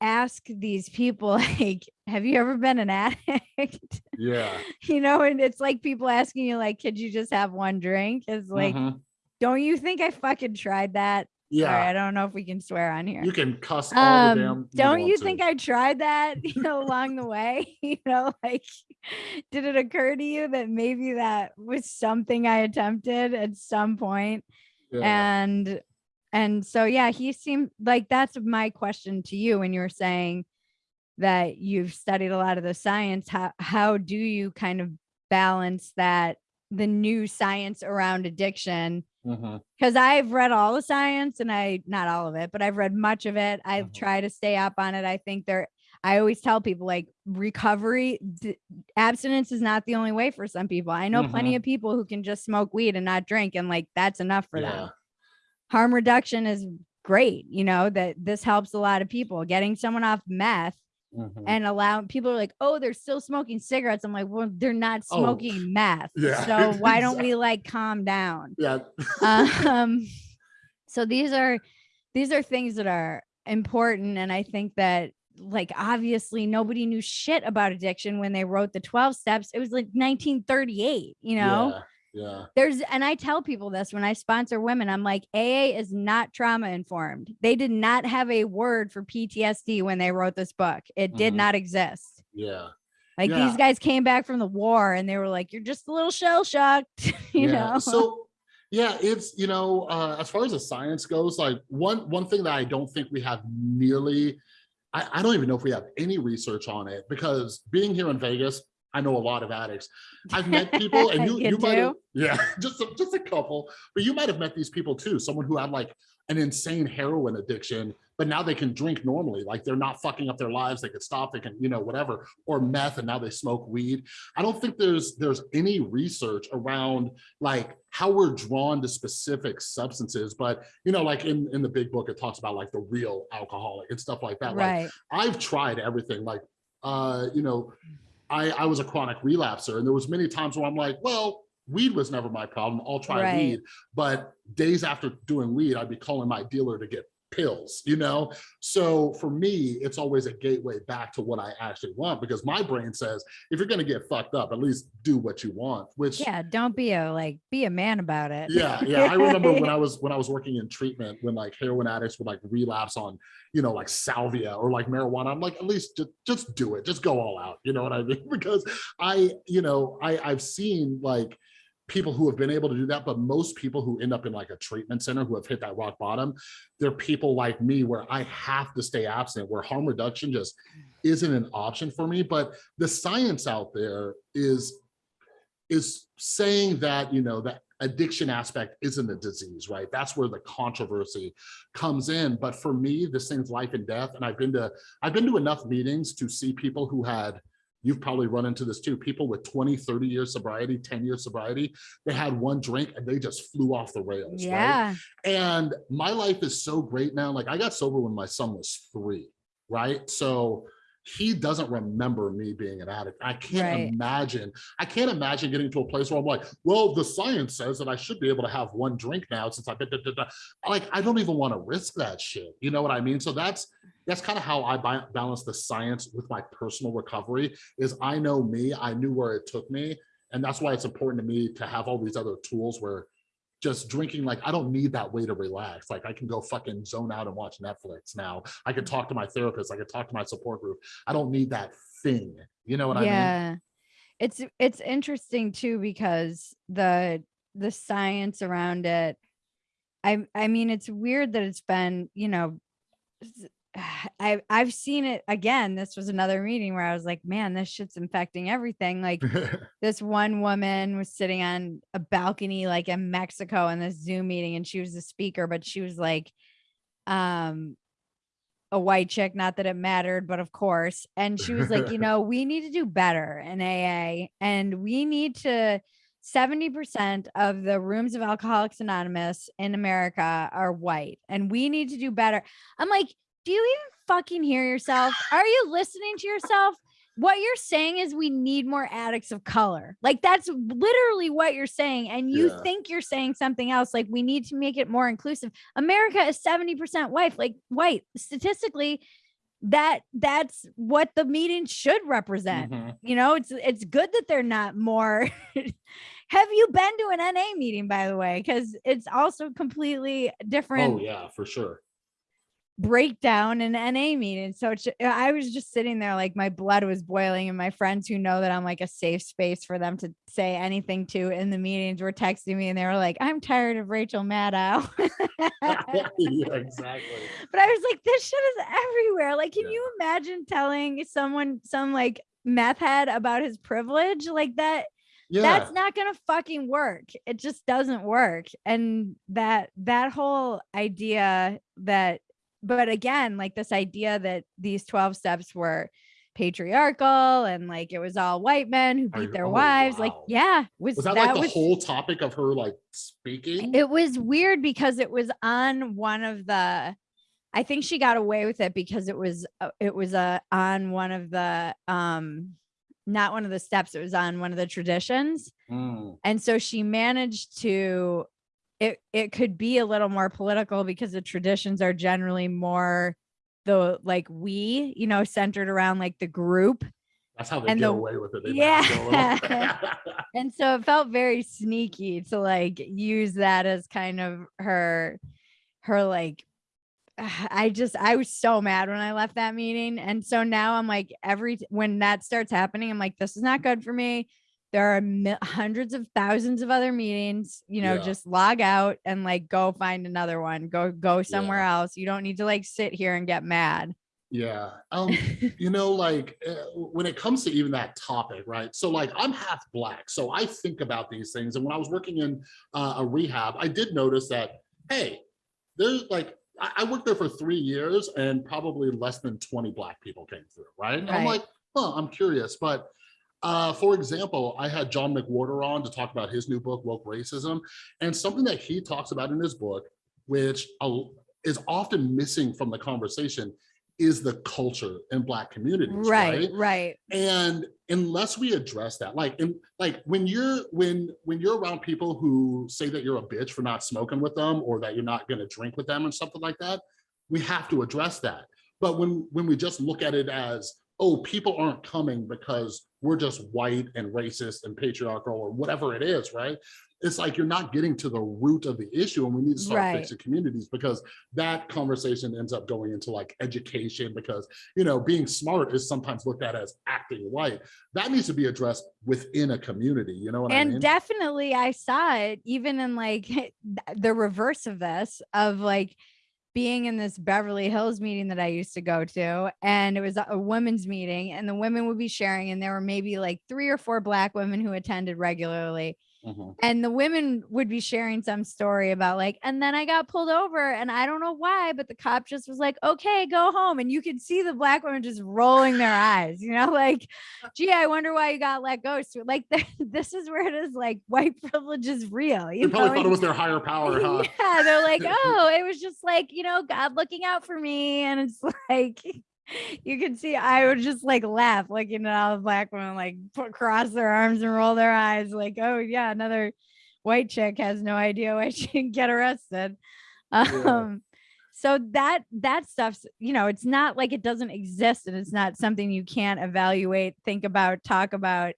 ask these people like have you ever been an addict Yeah. you know and it's like people asking you like could you just have one drink it's like Mhm. don't you think i fucking tried that Sorry, yeah. i don't know if we can swear on here You can cuss all um the damn. don't you think i tried that you know along the way you know like did it occur to you that maybe that was something i attempted at some point Yeah. and and so yeah he seemed like that's my question to you when you were saying that you've studied a lot of the science how how do you kind of balance that the new science around addiction because I've read all the science and I not all of it, but I've read much of it. I Mhm. try to stay up on it. I think there I always tell people like recovery abstinence is not the only way for some people. I know plenty of people who can just smoke weed and not drink and like that's enough for Yeah. them. Harm reduction is great, you know, that this helps a lot of people. Getting someone off meth Mhm. and allow people are like, oh, they're still smoking cigarettes. I'm like, well, they're not Oh, smoking meth. yeah, So why don't we like calm down? yeah. um so these are these are things that are important and i think that like obviously nobody knew shit about addiction when they wrote the 12 steps it was like 1938 you know Yeah. Yeah. there's and i tell people this when i sponsor women i'm like aa is not trauma informed they did not have a word for ptsd when they wrote this book it did Mhm. not exist Yeah. like Yeah. these guys came back from the war and they were like you're just a little shell shocked you yeah. know So yeah, it's you know, uh, as far as the science goes, like one one thing that I don't think we have nearly, I, I don't even know if we have any research on it because being here in Vegas, I know a lot of addicts. I've met people, and you You you, might have, yeah, just a, just a couple, but you might have met these people too. Someone who had like an insane heroin addiction, but now they can drink normally, like they're not fucking up their lives. They can stop, they can you know whatever, or meth, and now they smoke weed. I don't think there's there's any research around like how we're drawn to specific substances, but you know, like in in the big book, it talks about like the real alcoholic and stuff like that. Like right I've tried everything. Like, uh, you know, I I was a chronic relapser, and there was many times where I'm like, well, weed was never my problem. I'll try Right. weed. But days after doing weed, I'd be calling my dealer to get pills, you know? So for me, it's always a gateway back to what I actually want because my brain says, if you're gonna get fucked up, at least do what you want, which Yeah, don't be a like be a man about it. yeah yeah i remember when i was when i was working in treatment when like heroin addicts would like relapse on you know like salvia or like marijuana i'm like at least just just do it just go all out you know what i mean because i you know i i've seen like people who have been able to do that but most people who end up in like a treatment center who have hit that rock bottom they're people like me where i have to stay absent where harm reduction just isn't an option for me. But the science out there is is saying that you know that addiction aspect isn't a disease right? That's where the controversy comes in. But for me this thing's life and death. And i've been to i've been to enough meetings to see people who had you've probably run into this too. People with 20 30 years sobriety 10 years sobriety they had one drink and they just flew off the rails right? Yeah. and my life is so great now. Like i got sober when my son was three right? So he doesn't remember me being an addict i can't Right. imagine i can't imagine getting to a place where i'm like well the science says that i should be able to have one drink now since i've been da, da, da." like i don't even want to risk that shit you know what i mean so that's that's kind of how i balance the science with my personal recovery is i know me i knew where it took me and that's why it's important to me to have all these other tools where just drinking like I don't need that way to relax. Like I can go fucking zone out and watch Netflix now. I can talk to my therapist. I can talk to my support group. I don't need that thing. You know what I mean? yeah. It's it's interesting too because the the science around it I I mean it's weird that it's been, you know, I I've seen it again. This was another meeting where I was like, man, this shit's infecting everything. Like this one woman was sitting on a balcony like in Mexico in this Zoom meeting and she was the speaker, but she was like um a white chick, not that it mattered, but of course. And she was like, you know, we need to do better in AA and we need to 70% of the rooms of Alcoholics Anonymous in America are white and we need to do better. I'm like, do you even fucking hear yourself? Are you listening to yourself? What you're saying is we need more addicts of color. Like that's literally what you're saying. And you Yeah. think you're saying something else. Like we need to make it more inclusive. America is 70% white, like white. Statistically, that that's what the meeting should represent. Mhm. You know, it's it's good that they're not more. Have you been to an NA meeting, by the way? Because it's also completely different Oh yeah, for sure. Breakdown in NA meeting. So it's, uh, I was just sitting there like my blood was boiling, and my friends who know that I'm like a safe space for them to say anything to in the meetings were texting me and they were like, I'm tired of Rachel Maddow. but yeah, exactly. I was like, this shit is everywhere. Like, can Yeah. you imagine telling someone, some like meth head about his privilege like that? Yeah. that's not gonna fucking work it just doesn't work and that that whole idea that but again like this idea that these 12 steps were patriarchal and like it was all white men who beat their oh, wives like yeah was, was that, that like the was whole topic of her like speaking? it was weird because it was on one of the I think she got away with it because it was uh, it was uh, on one of the um not one of the steps it was on one of the traditions. Mm, and so she managed to it it could be a little more political because the traditions are generally more the like we you know centered around like the group That's how they And get the- away with it. They Yeah. mask it a little. and so it felt very sneaky to like use that as kind of her her like I just I was so mad when I left that meeting and so now I'm like every when that starts happening I'm like this is not good for me there are hundreds of thousands of other meetings you know Yeah. just log out and like go find another one go go somewhere else you don't need to like sit here and get mad yeah. Um, you know, like uh, when it comes to even that topic, right? So, like, I'm half black, so I think about these things. And when I was working in uh, a rehab, I did notice that, hey, there's like, I, I worked there for three years, and probably less than 20 black people came through, right? And I'm like, huh, I'm curious, but. Uh, for example, I had John McWhorter on to talk about his new book, Woke Racism, and something that he talks about in his book, which is often missing from the conversation, is the culture in black communities right right? and unless we address that like in like when you're when when you're around people who say that you're a bitch for not smoking with them or that you're not going to drink with them and something like that we have to address that. But when when we just look at it as oh people aren't coming because we're just white and racist and patriarchal or whatever it is right it's like you're not getting to the root of the issue and we need to start Right. fixing communities because that conversation ends up going into like education because you know being smart is sometimes looked at as acting white that needs to be addressed within a community you know what i mean? and definitely i saw it even in like the reverse of this of like being in this beverly hills meeting that i used to go to and it was a- women's meeting and the women would be sharing and there were maybe like three or four black women who attended regularly Mhm. and the women would be sharing some story about like and then i got pulled over and i don't know why but the cop just was like okay go home and you could see the black women just rolling their eyes you know like gee i wonder why you got let go so like this is where it is like white privilege is real you they probably know thought it was their higher power huh yeah they're like oh it was just like you know god looking out for me and it's like you can see I would just like laugh looking at all the black women like put cross their arms and roll their eyes like oh yeah another white chick has no idea why she can get arrested. Um so that that stuff's you know it's not like it doesn't exist and it's not something you can't evaluate think about talk about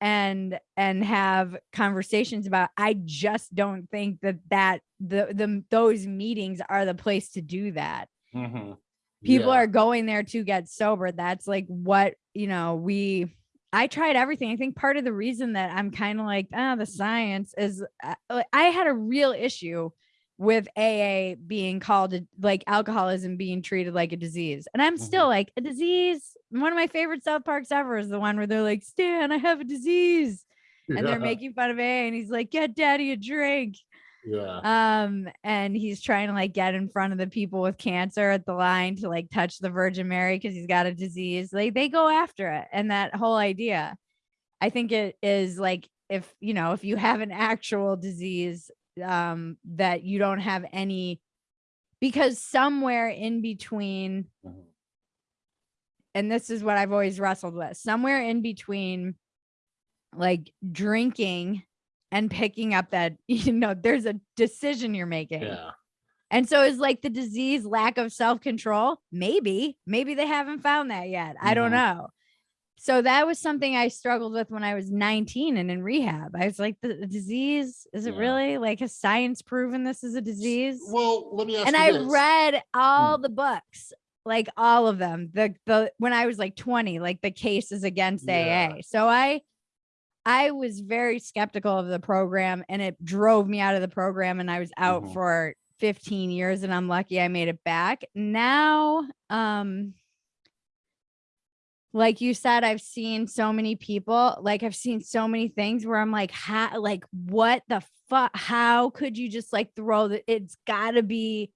and and have conversations about. I just don't think that that the the those meetings are the place to do that. Mhm. People Yeah. are going there to get sober that's like what you know we i tried everything i think part of the reason that i'm kind of like ah the science is uh, i had a real issue with aa being called like alcoholism being treated like a disease and i'm still like a disease one of my favorite south parks ever is the one where they're like stan i have a disease and they're making fun of aa and he's like get daddy a drink yeah. Um and he's trying to like get in front of the people with cancer at the line to like touch the virgin mary because he's got a disease. Like they go after it. And that whole idea i think it is like if you know if you have an actual disease um that you don't have any because somewhere in between Mhm. and this is what I've always wrestled with somewhere in between like drinking and picking up that you know there's a decision you're making yeah and so is like the disease lack of self-control maybe maybe they haven't found that yet i don't Mhm. know so that was something i struggled with when i was 19 and in rehab i was like the, disease is it Yeah. really like has science proven this is a disease well let me ask and I this. read all the books, like all of them. The the when I was like 20, like the cases against Yeah. AA. So I I was very skeptical of the program and it drove me out of the program and I was out Mhm. for 15 years and I'm lucky I made it back. Now um like you said I've seen so many people like I've seen so many things where I'm like how like what the fuck how could you just like throw the it's got to be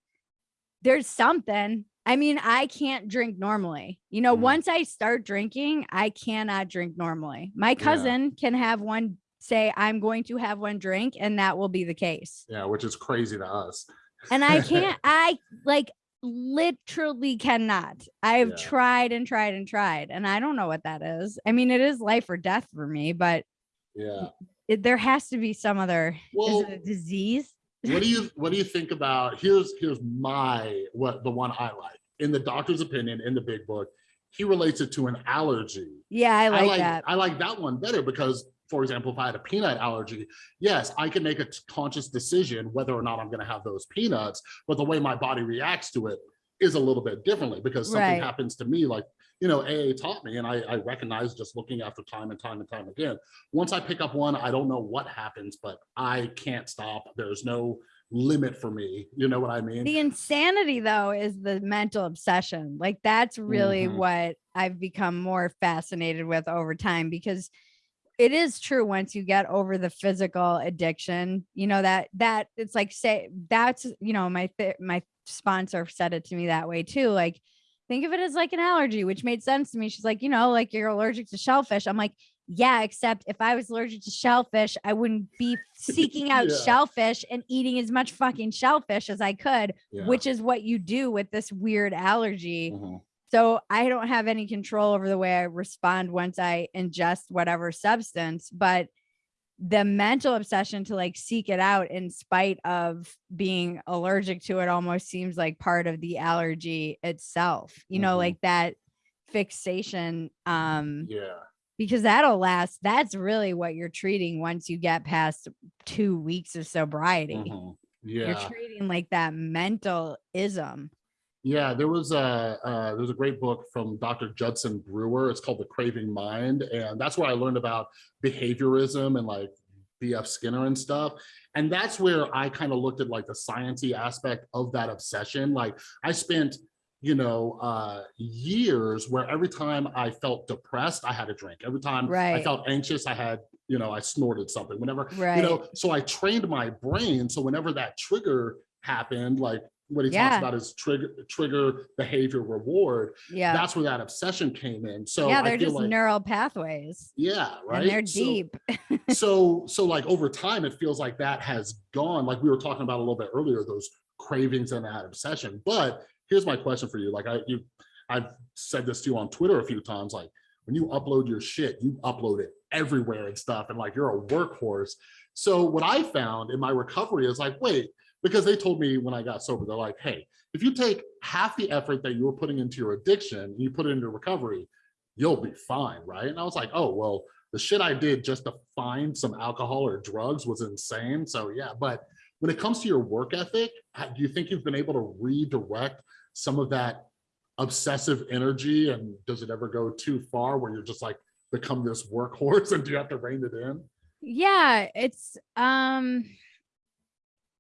there's something I mean I can't drink normally you know Mhm. once I start drinking I cannot drink normally my Yeah. cousin can have one say I'm going to have one drink and that will be the case yeah which is crazy to us and I can't I like literally cannot. I've Yeah. tried and tried and tried, and I don't know what that is. I mean, it is life or death for me, but Yeah. it, there has to be some other. Well, is it a disease? what do you what do you think about here's here's my what the one I like in the doctor's opinion in the big book he relates it to an allergy Yeah, I like, I like that. I like that one better because for example if I had a peanut allergy yes I can make a conscious decision whether or not I'm going to have those peanuts but the way my body reacts to it is a little bit differently because something Right. happens to me like you know AA taught me and I, I recognize just looking after time and time and time again once I pick up one I don't know what happens but I can't stop there's no limit for me you know what I mean? The insanity though is the mental obsession like that's really Mhm. what i've become more fascinated with over time because it is true once you get over the physical addiction you know that that it's like say that's you know my my sponsor said it to me that way too like think of it as like an allergy which made sense to me. She's like you know like you're allergic to shellfish. I'm like yeah except if i was allergic to shellfish i wouldn't be seeking out Yeah. shellfish and eating as much fucking shellfish as i could Yeah. which is what you do with this weird allergy. Mhm. So I don't have any control over the way I respond once I ingest whatever substance, but the mental obsession to like seek it out in spite of being allergic to it almost seems like part of the allergy itself. You know, Mhm. like that fixation um yeah because that'll last that's really what you're treating once you get past 2 weeks of sobriety. Mhm. You're treating like that mental ism. Yeah, there was a uh, was a great book from Dr. Judson Brewer. It's called The Craving Mind, and that's where I learned about behaviorism and like B.F. Skinner and stuff. And that's where I kind of looked at like the sciencey aspect of that obsession. Like I spent, you know, uh, years where every time I felt depressed, I had a drink. Every time I felt anxious, I had, you know, I snorted something. Whenever Right. you know so i trained my brain so whenever that trigger happened like what he Yeah. talks about is trigger trigger behavior reward yeah. that's where that obsession came in so yeah, they're just like, neural pathways. yeah right And they're So- deep. so so like over time it feels like that has gone like we were talking about a little bit earlier those cravings and that obsession but here's my question for you. Like i you i've said this to you on twitter a few times like when you upload your shit you upload it everywhere and stuff and like you're a workhorse. So what i found in my recovery is like wait because they told me when i got sober they're like hey if you take half the effort that you were putting into your addiction and you put it into recovery you'll be fine right? And i was like oh well the shit I did just to find some alcohol or drugs was insane. So yeah, but when it comes to your work ethic, do you think you've been able to redirect some of that obsessive energy? And does it ever go too far where you're just like become this workhorse and do you have to rein it in? Yeah, it's um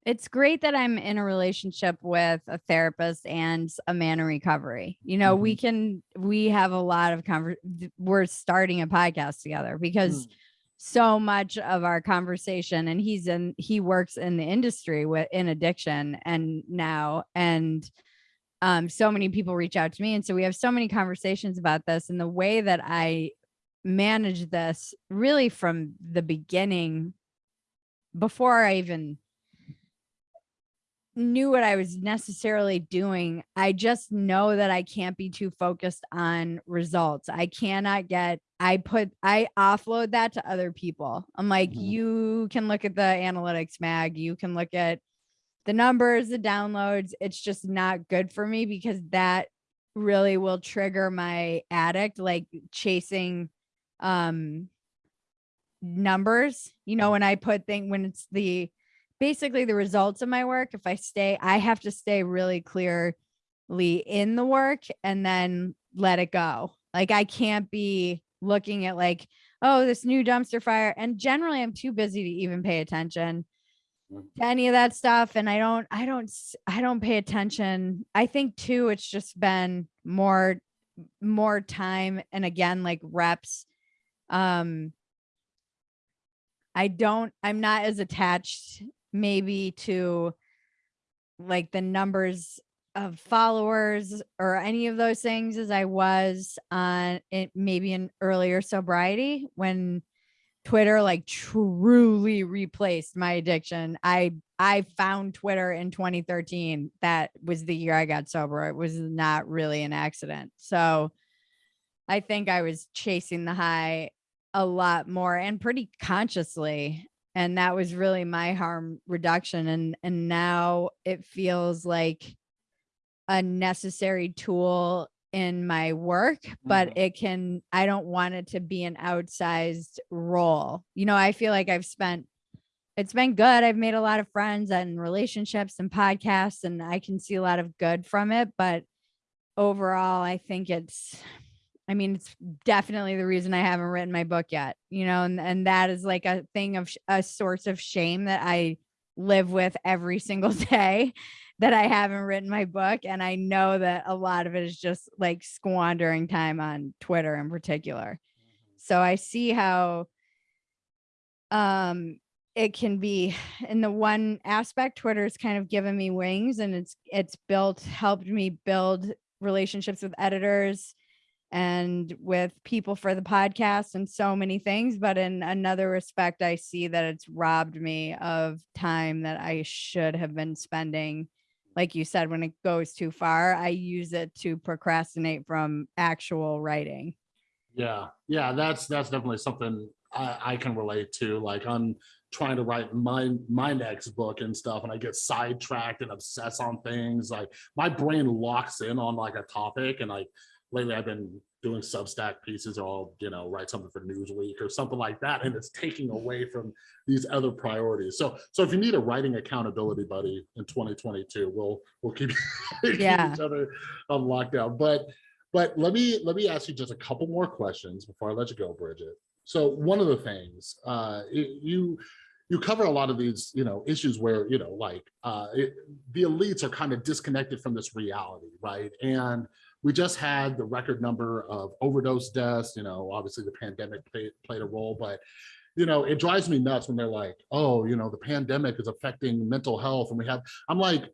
it's great that I'm in a relationship with a therapist and a man in recovery. You know, we can we have a lot of conver- we're starting a podcast together because so much of our conversation and he's in he works in the industry with in addiction and now and um so many people reach out to me and so we have so many conversations about this and the way that I manage this really from the beginning before I even knew what I was necessarily doing. I just know that I can't be too focused on results. I cannot get I put I offload that to other people. I'm like, Mhm. you can look at the analytics mag, you can look at the numbers, the downloads. It's just not good for me because that really will trigger my addict like chasing um numbers you know when i put thing when it's the basically the results of my work if i stay i have to stay really clearly in the work and then let it go like i can't be looking at like oh this new dumpster fire and generally i'm too busy to even pay attention. To any of that stuff and i don't i don't i don't pay attention. I think too it's just been more more time and again like reps um i don't i'm not as attached maybe to like the numbers of followers or any of those things as i was on it maybe in earlier sobriety when Twitter like truly replaced my addiction. I I found Twitter in 2013. That was the year I got sober. It was not really an accident. So I think I was chasing the high a lot more and pretty consciously and that was really my harm reduction and and now it feels like a necessary tool in my work but Mhm. it can i don't want it to be an outsized role you know i feel like i've spent it's been good i've made a lot of friends and relationships and podcasts and i can see a lot of good from it but overall i think it's i mean it's definitely the reason i haven't written my book yet you know and and that is like a thing of a source of shame that i live with every single day that i haven't written my book and i know that a lot of it is just like squandering time on twitter in particular. So i see how um it can be in the one aspect twitter's kind of given me wings and it's it's built helped me build relationships with editors and with people for the podcast and so many things but in another respect i see that it's robbed me of time that i should have been spending like you said when it goes too far i use it to procrastinate from actual writing Yeah, yeah, that's that's definitely something I, I can relate to. Like I'm trying to write my my next book and stuff, and I get sidetracked and obsess on things. Like my brain locks in on like a topic, and like lately I've been doing Substack pieces, or I'll you know write something for Newsweek or something like that, and it's taking away from these other priorities. So so if you need a writing accountability buddy in 2022, we'll we'll keep, keep Yeah. each other on lockdown. But but let me let me ask you just a couple more questions before I let you go, Bridget. So one of the things uh, you you cover a lot of these you know issues where you know like uh, it, the elites are kind of disconnected from this reality, right? And we just had the record number of overdose deaths. You know, obviously the pandemic played, played a role, but you know it drives me nuts when they're like, oh, you know, the pandemic is affecting mental health, and we have. I'm like,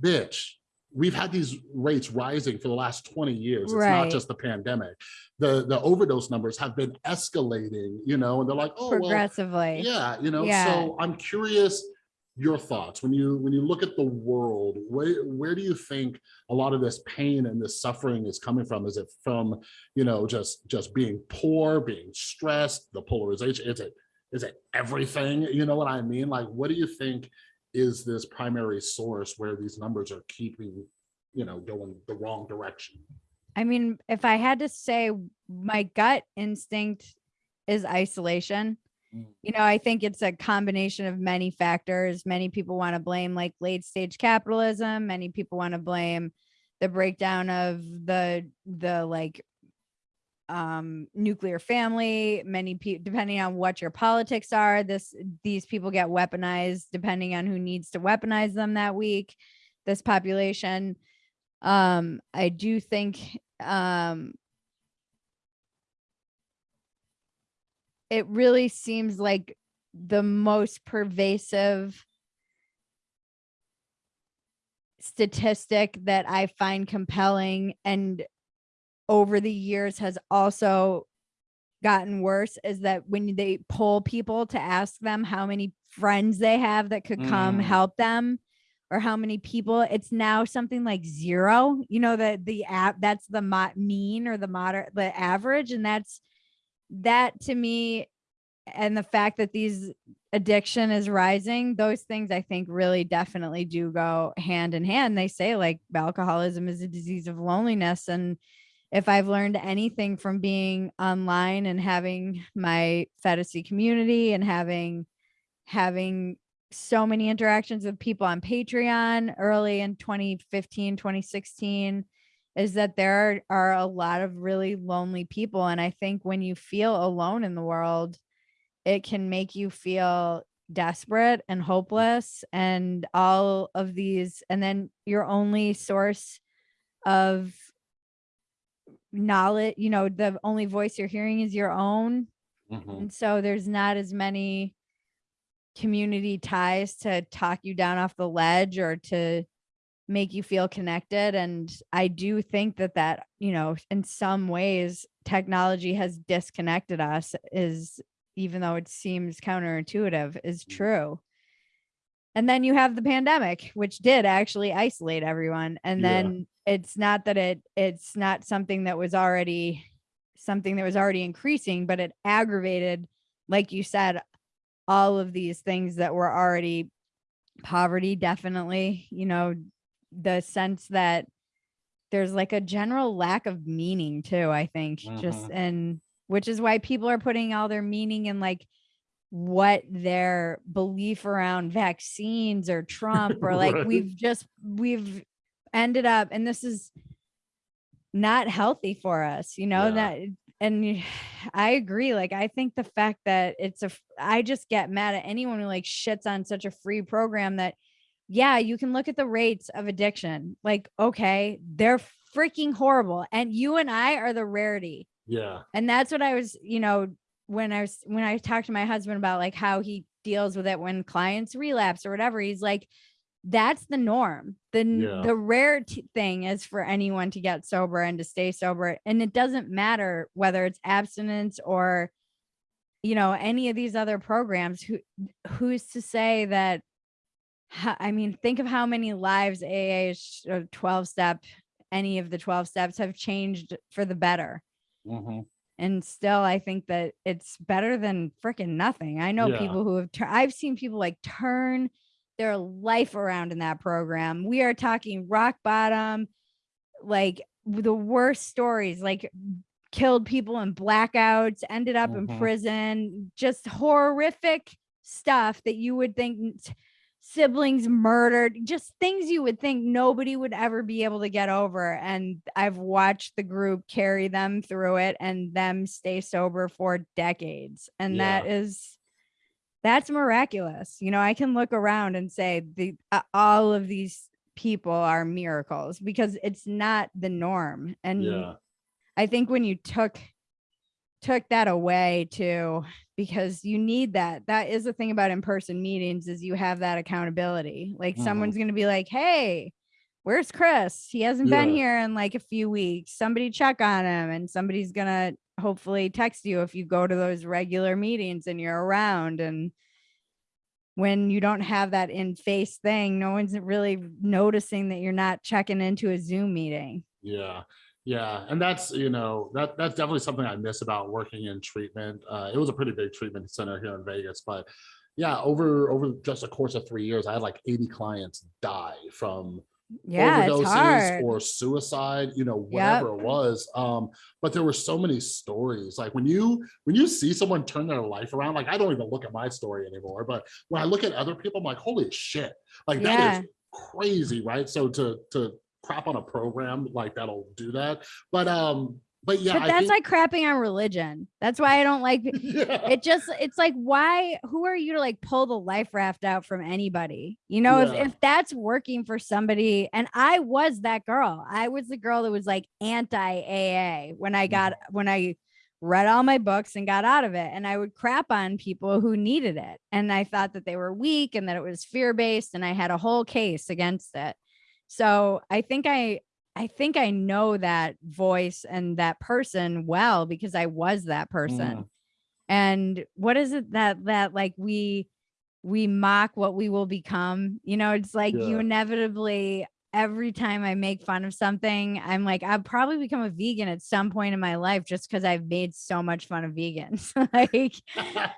bitch we've had these rates rising for the last 20 years. It's Right. not just the pandemic. The the overdose numbers have been escalating, you know, and they're like, oh, well, yeah, you know. Yeah. So I'm curious your thoughts when you when you look at the world, where where do you think a lot of this pain and this suffering is coming from? Is it from, you know, just just being poor, being stressed, the polarization? Is it is it everything? You know what I mean? Like, what do you think is this primary source where these numbers are keeping, you know, going the wrong direction? I mean, if I had to say my gut instinct is isolation. You know, I think it's a combination of many factors. Many people want to blame like late stage capitalism. Many people want to blame the breakdown of the the like um nuclear family many people depending on what your politics are this these people get weaponized depending on who needs to weaponize them that week this population um i do think um it really seems like the most pervasive statistic that i find compelling and over the years has also gotten worse is that when they poll people to ask them how many friends they have that could come Mm. help them or how many people it's now something like zero you know that the app that's the mean or the moderate the average and that's that to me and the fact that these addiction is rising those things i think really definitely do go hand in hand. They say like alcoholism is a disease of loneliness and if I've learned anything from being online and having my Phetasy community and having having so many interactions with people on Patreon early in 2015, 2016 is that there are, are a lot of really lonely people and I think when you feel alone in the world it can make you feel desperate and hopeless and all of these and then your only source of knowledge you know the only voice you're hearing is your own Mhm. and so there's not as many community ties to talk you down off the ledge or to make you feel connected and i do think that that you know in some ways technology has disconnected us is even though it seems counterintuitive, is Mm. true. And then you have the pandemic, which did actually isolate everyone. And Yeah. then it's not that it it's not something that was already something that was already increasing, but it aggravated, like you said, all of these things that were already poverty, definitely, you know, the sense that there's like a general lack of meaning too, I think, just Mhm. and which is why people are putting all their meaning in like what their belief around vaccines or Trump or like Right. we've just we've ended up and this is not healthy for us, you know, Yeah. that and I agree. Like I think the fact that it's a I just get mad at anyone who like shits on such a free program that yeah, you can look at the rates of addiction. Like, okay, they're freaking horrible. And you and I are the rarity Yeah. and that's what i was you know when i was when i talked to my husband about like how he deals with it when clients relapse or whatever he's like that's the norm the Yeah. the rare t- thing is for anyone to get sober and to stay sober and it doesn't matter whether it's abstinence or you know any of these other programs who who's to say that i mean think of how many lives aa or 12 step any of the 12 steps have changed for the better Mhm. and still i think that it's better than freaking nothing i know Yeah. people who have i've seen people like turn their life around in that program we are talking rock bottom like the worst stories like killed people in blackouts ended up in Mhm. prison just horrific stuff that you would think siblings murdered just things you would think nobody would ever be able to get over and i've watched the group carry them through it and them stay sober for decades and that is that's miraculous you know i can look around and say the uh, all of these people are miracles because it's not the norm and Yeah. I think when you took took that away too, because you need that. That is the thing about in-person meetings is you have that accountability. Like Mhm. someone's gonna be like, hey, where's Chris? He hasn't been here in like a few weeks. Somebody check on him. And somebody's gonna hopefully text you if you go to those regular meetings and you're around. And when you don't have that in-face thing, no one's really noticing that you're not checking into a Zoom meeting. Yeah. Yeah. And that's, you know, that that's definitely something I miss about working in treatment. Uh, it was a pretty big treatment center here in Vegas, but yeah, over over just a course of three years, I had like 80 clients die from Yeah, overdoses or suicide, you know, whatever it was. Um, but there were so many stories. Like when you when you see someone turn their life around, like I don't even look at my story anymore. But when I look at other people, I'm like, holy shit, like that Yeah. is crazy, right? So to to crap on a program like that'll do that. But um, but yeah, but that's like crapping on religion. That's why I don't like yeah, it. Just it's like why? Who are you to like pull the life raft out from anybody? You know, Yeah. if if that's working for somebody, and I was that girl. I was the girl that was like anti AA when I got when I read all my books and got out of it, and I would crap on people who needed it, and I thought that they were weak and that it was fear based, and I had a whole case against it. So I think I I think I know that voice and that person well because I was that person. Mm. And what is it that that like we we mock what we will become? You know, it's like you inevitably every time I make fun of something, I'm like I'll probably become a vegan at some point in my life just because I've made so much fun of vegans. like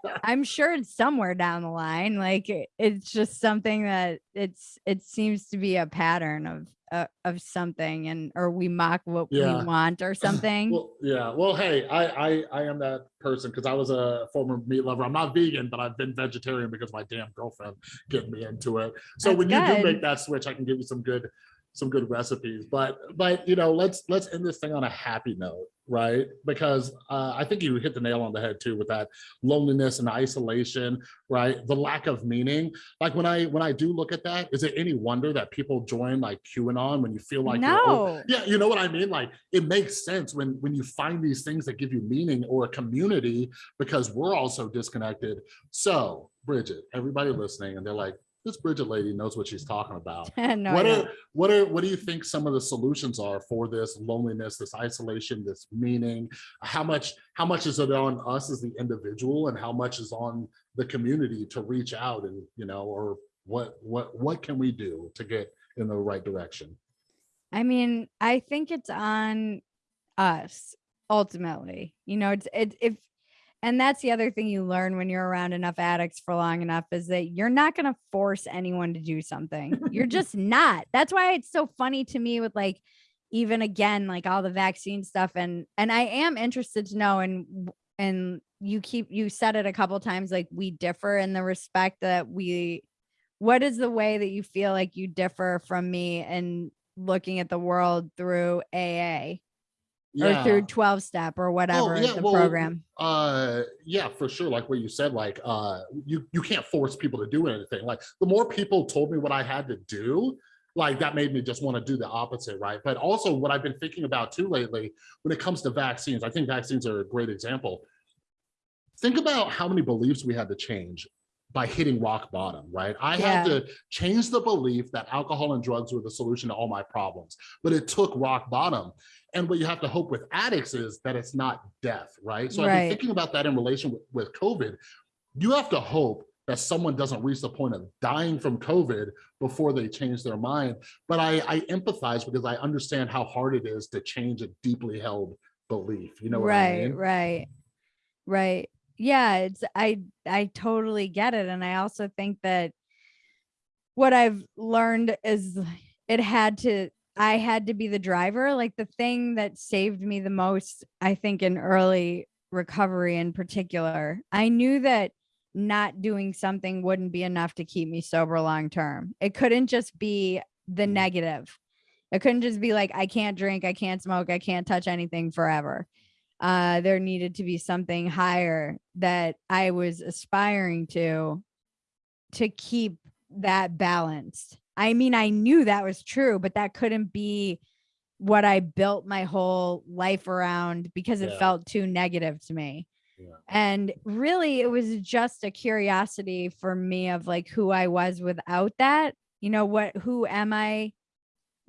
I'm sure it's somewhere down the line. Like it's just something that it's it seems to be a pattern of uh, of something, and or we mock what Yeah. we want or something. Well, yeah. Well, hey, I I I am that person because I was a former meat lover. I'm not vegan, but I've been vegetarian because my damn girlfriend get me into it. So That's when you do make that switch, I can give you some good some good recipes. But but you know, let's let's end this thing on a happy note, right? Because uh, I think you hit the nail on the head too with that loneliness and isolation, right? The lack of meaning. Like when I when I do look at that, is it any wonder that people join like QAnon when you feel like you're no, yeah, you know what I mean? Like it makes sense when when you find these things that give you meaning or a community because we're all so disconnected. So, Bridget, everybody listening, and they're like, this Bridget lady knows what she's talking about. no, what are what are what do you think some of the solutions are for this loneliness, this isolation, this meaning? How much how much is it on us as the individual, and how much is on the community to reach out and you know, or what what what can we do to get in the right direction? I mean, I think it's on us ultimately. You know, it's it if and that's the other thing you learn when you're around enough addicts for long enough is that you're not going to force anyone to do something. You're just not. That's why it's so funny to me with like even again like all the vaccine stuff and and I am interested to know and and you keep you said it a couple times like we differ in the respect that we what is the way that you feel like you differ from me and looking at the world through AA or through 12 step or whatever yeah, the well, program. uh yeah for sure like what you said like uh you you can't force people to do anything like the more people told me what i had to do like that made me just want to do the opposite right? But also what i've been thinking about too lately when it comes to vaccines i think vaccines are a great example. Think about how many beliefs we had to change by hitting rock bottom right i had to change the belief that alcohol and drugs were the solution to all my problems but it took rock bottom and what you have to hope with addicts is that it's not death, right? So I've been thinking about that in relation with, with COVID. You have to hope that someone doesn't reach the point of dying from COVID before they change their mind. But I, I empathize because I understand how hard it is to change a deeply held belief. You know what right, I mean? right, right. Yeah, it's I I totally get it, and I also think that what I've learned is it had to I had to be the driver. Like the thing that saved me the most, I think, in early recovery in particular, I knew that not doing something wouldn't be enough to keep me sober long term. It couldn't just be the Mm. negative. It couldn't just be like, I can't drink, I can't smoke, I can't touch anything forever. Uh, there needed to be something higher that I was aspiring to to keep that balanced. I mean, I knew that was true, but that couldn't be what I built my whole life around because it Yeah. felt too negative to me. Yeah. And really, it was just a curiosity for me of like who I was without that. You know, what, who am I?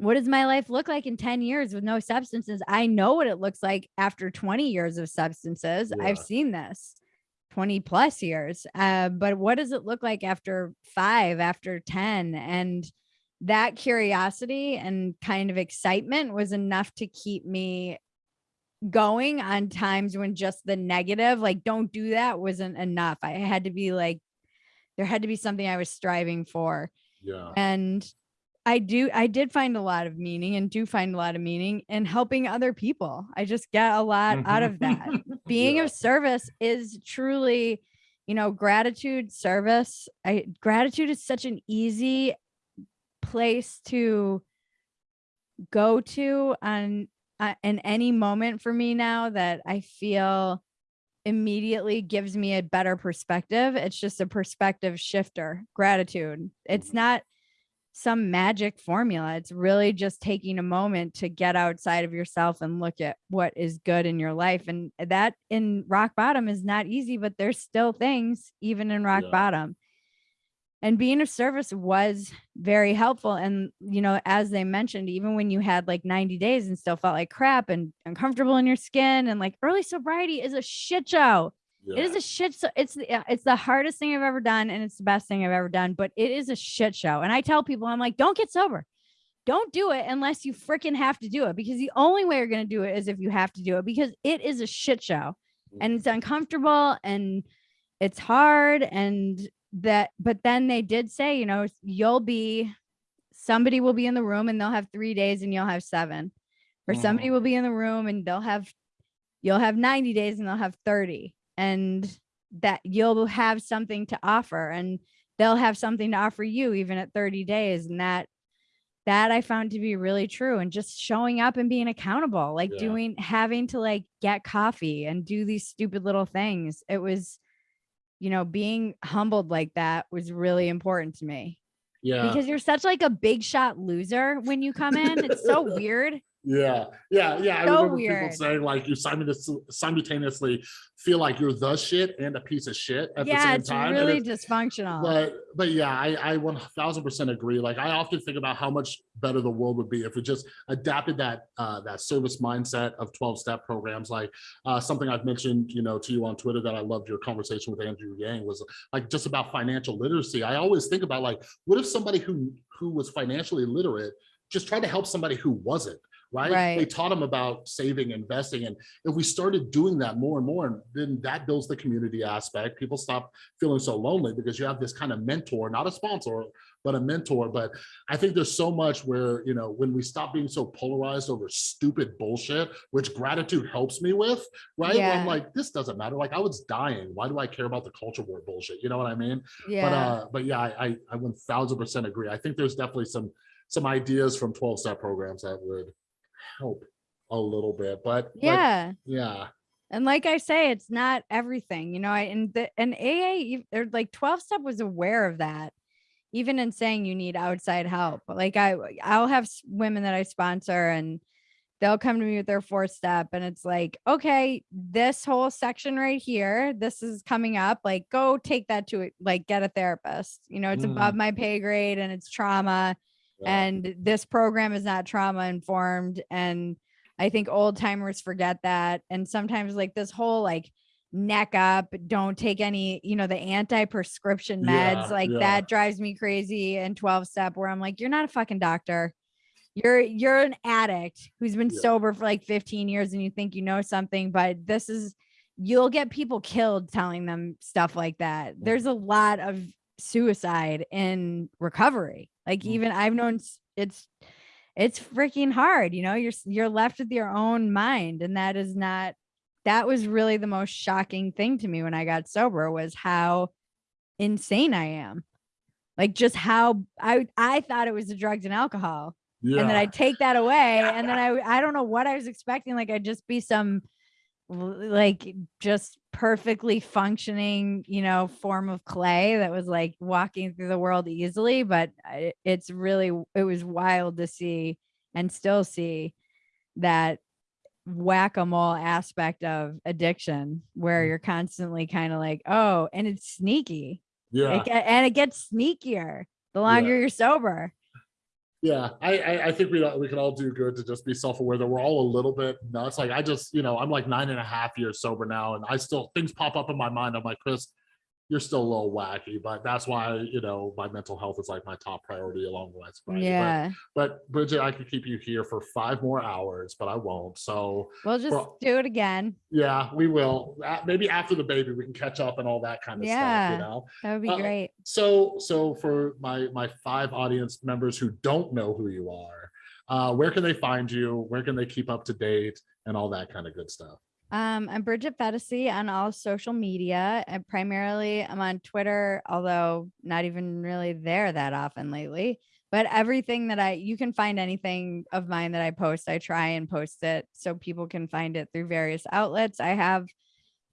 What does my life look like in 10 years with no substances? I know what it looks like after 20 years of substances. I've seen this 20 plus years. Uh, but what does it look like after five, after 10? And that curiosity and kind of excitement was enough to keep me going on times when just the negative, like, don't do that, wasn't enough. I had to be like, there had to be something I was striving for. Yeah. And I do, I did find a lot of meaning and do find a lot of meaning in helping other people. I just get a lot out of that. Being Yeah. of service is truly, you know, gratitude, service. I gratitude is such an easy place to go to on uh, in any moment for me now that I feel immediately gives me a better perspective. It's just a perspective shifter. Gratitude. It's Mhm. not some magic formula. It's really just taking a moment to get outside of yourself and look at what is good in your life. And that in rock bottom is not easy, but there's still things even in rock Yeah. bottom. And being of service was very helpful. And, you know, as they mentioned, even when you had like 90 days and still felt like crap and uncomfortable in your skin, and like early sobriety is a shit show. It is a shit show. It's the- it's the hardest thing I've ever done, and it's the best thing I've ever done. But it is a shit show. And I tell people, I'm like, don't get sober. Don't do it unless you freaking have to do it. Because the only way you're gonna do it is if you have to do it. Because it is a shit show, and it's uncomfortable, and it's hard, and that. But then they did say, you know, you'll be somebody will be in the room, and they'll have three days, and you'll have seven, or somebody Mhm. will be in the room, and they'll have you'll have 90 days and they'll have 30 and that you'll have something to offer and they'll have something to offer you even at 30 days and that that i found to be really true and just showing up and being accountable like Yeah. doing having to like get coffee and do these stupid little things it was you know being humbled like that was really important to me Yeah. because you're such like a big shot loser when you come in it's so weird Yeah, yeah, yeah. I remember weird. people saying like you simultaneously, simultaneously feel like you're the shit and a piece of shit at the same it's time. and really it's- dysfunctional. but but yeah, I I one thousand percent agree. Like I often think about how much better the world would be if we just adapted that uh, that service mindset of twelve step programs. Like uh, something I've mentioned, you know, to you on Twitter that I loved your conversation with Andrew Yang was like just about financial literacy. I always think about like, what if somebody who who was financially literate just tried to help somebody who wasn't. Right? They taught them about saving, investing, and if we started doing that more and more, then that builds the community aspect. People stop feeling so lonely because you have this kind of mentor, not a sponsor, but a mentor. But I think there's so much where, you know, when we stop being so polarized over stupid bullshit, which gratitude helps me with, right? Where I'm like, this doesn't matter. Like I was dying. Why do I care about the culture war bullshit? You know what I mean? yeah. But uh, but yeah, I I I 1000 percent agree. I think there's definitely some some ideas from 12 step programs that would help a little bit. But yeah. yeah. And like I say, it's not everything, you know. I and the and AA or like 12 step was aware of that, even in saying you need outside help. Like I I'll have women that I sponsor and they'll come to me with their fourth step and it's like, okay, this whole section right here, this is coming up. Like, go take that to like get a therapist. You know, it's Mm. above my pay grade and it's trauma yeah. and this program is not trauma informed and i think old timers forget that and sometimes like this whole like neck up don't take any you know the anti-prescription meds Yeah, like yeah. that drives me crazy and 12 step where i'm like you're not a fucking doctor you're you're an addict who's been Yeah. sober for like 15 years and you think you know something but this is you'll get people killed telling them stuff like that there's a lot of suicide in recovery like Mm. even i've known it's it's freaking hard you know you're you're left with your own mind and that is not that was really the most shocking thing to me when i got sober was how insane i am like just how i i thought it was the drugs and alcohol yeah. and then I take that away, and then I I don't know what I was expecting. Like I'd just be some like just perfectly functioning, you know, form of clay that was like walking through the world easily. But it's really it was wild to see and still see that whack-a-mole aspect of addiction where Mm. you're constantly kind of like oh and it's sneaky yeah. it, get- and it gets sneakier the longer you're sober Yeah, I, I I think we we can all do good to just be self-aware that we're all a little bit nuts. Like I just, you know, I'm like nine and a half years sober now, and I still things pop up in my mind. I'm like, Chris, you're still a little wacky, but that's why you know my mental health is like my top priority along with sobriety. But- yeah But, Bridget, I could keep you here for five more hours, but I won't. So we'll just Well- do it again yeah, we will. Maybe after the baby, we can catch up and all that kind of stuff. Yeah. You know. That would be Uh, great. So, so for my my five audience members who don't know who you are, uh, where can they find you? Where can they keep up to date and all that kind of good stuff? Um, I'm Bridget Phetasy on all social media. And primarily, I'm on Twitter, although not even really there that often lately. But everything that I, you can find anything of mine that I post, I try and post it so people can find it through various outlets. I have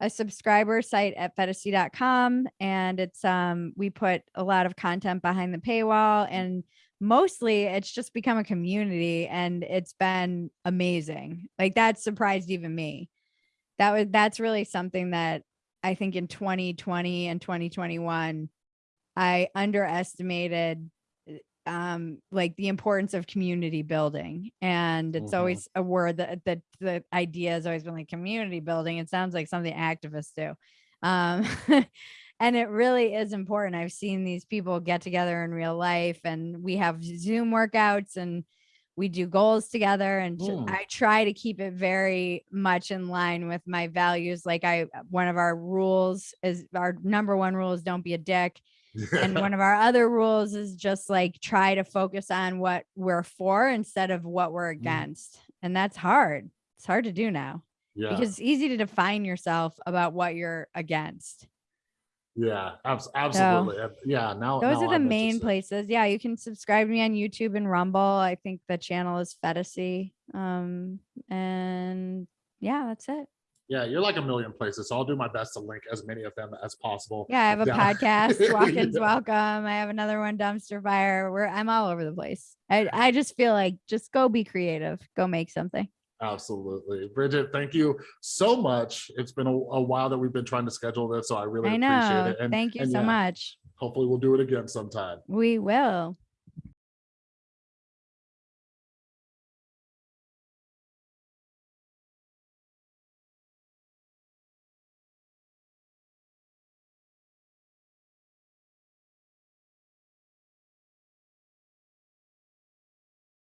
a subscriber site at phetasy.com and it's um we put a lot of content behind the paywall and mostly it's just become a community and it's been amazing like that surprised even me that was that's really something that i think in 2020 and 2021 i underestimated um like the importance of community building. And it's Mhm. always a word that that the idea has always been like community building. It sounds like something activists do. Um and it really is important. I've seen these people get together in real life and we have zoom workouts and we do goals together and Mm. i try to keep it very much in line with my values like i one of our rules is our number one rule is don't be a dick and one of our other rules is just like try to focus on what we're for instead of what we're against and that's hard. It's hard to do now yeah, because it's easy to define yourself about what you're against yeah, abs- absolutely. Uh, Yeah, now those now are the I'm main interested. places yeah you can subscribe to me on youtube and rumble i think the channel is Phetasy um and yeah that's it Yeah, you're like a million places. So I'll do my best to link as many of them as possible. Yeah, I have a down- podcast, Walk-ins Yeah. Welcome. I have another one, Dumpster Fire. Where I'm all over the place. I I just feel like just go be creative, go make something. Absolutely. Bridget, thank you so much. It's been a, a while that we've been trying to schedule this, so I really I appreciate it. And Thank you and so yeah, much. Hopefully we'll do it again sometime. We will.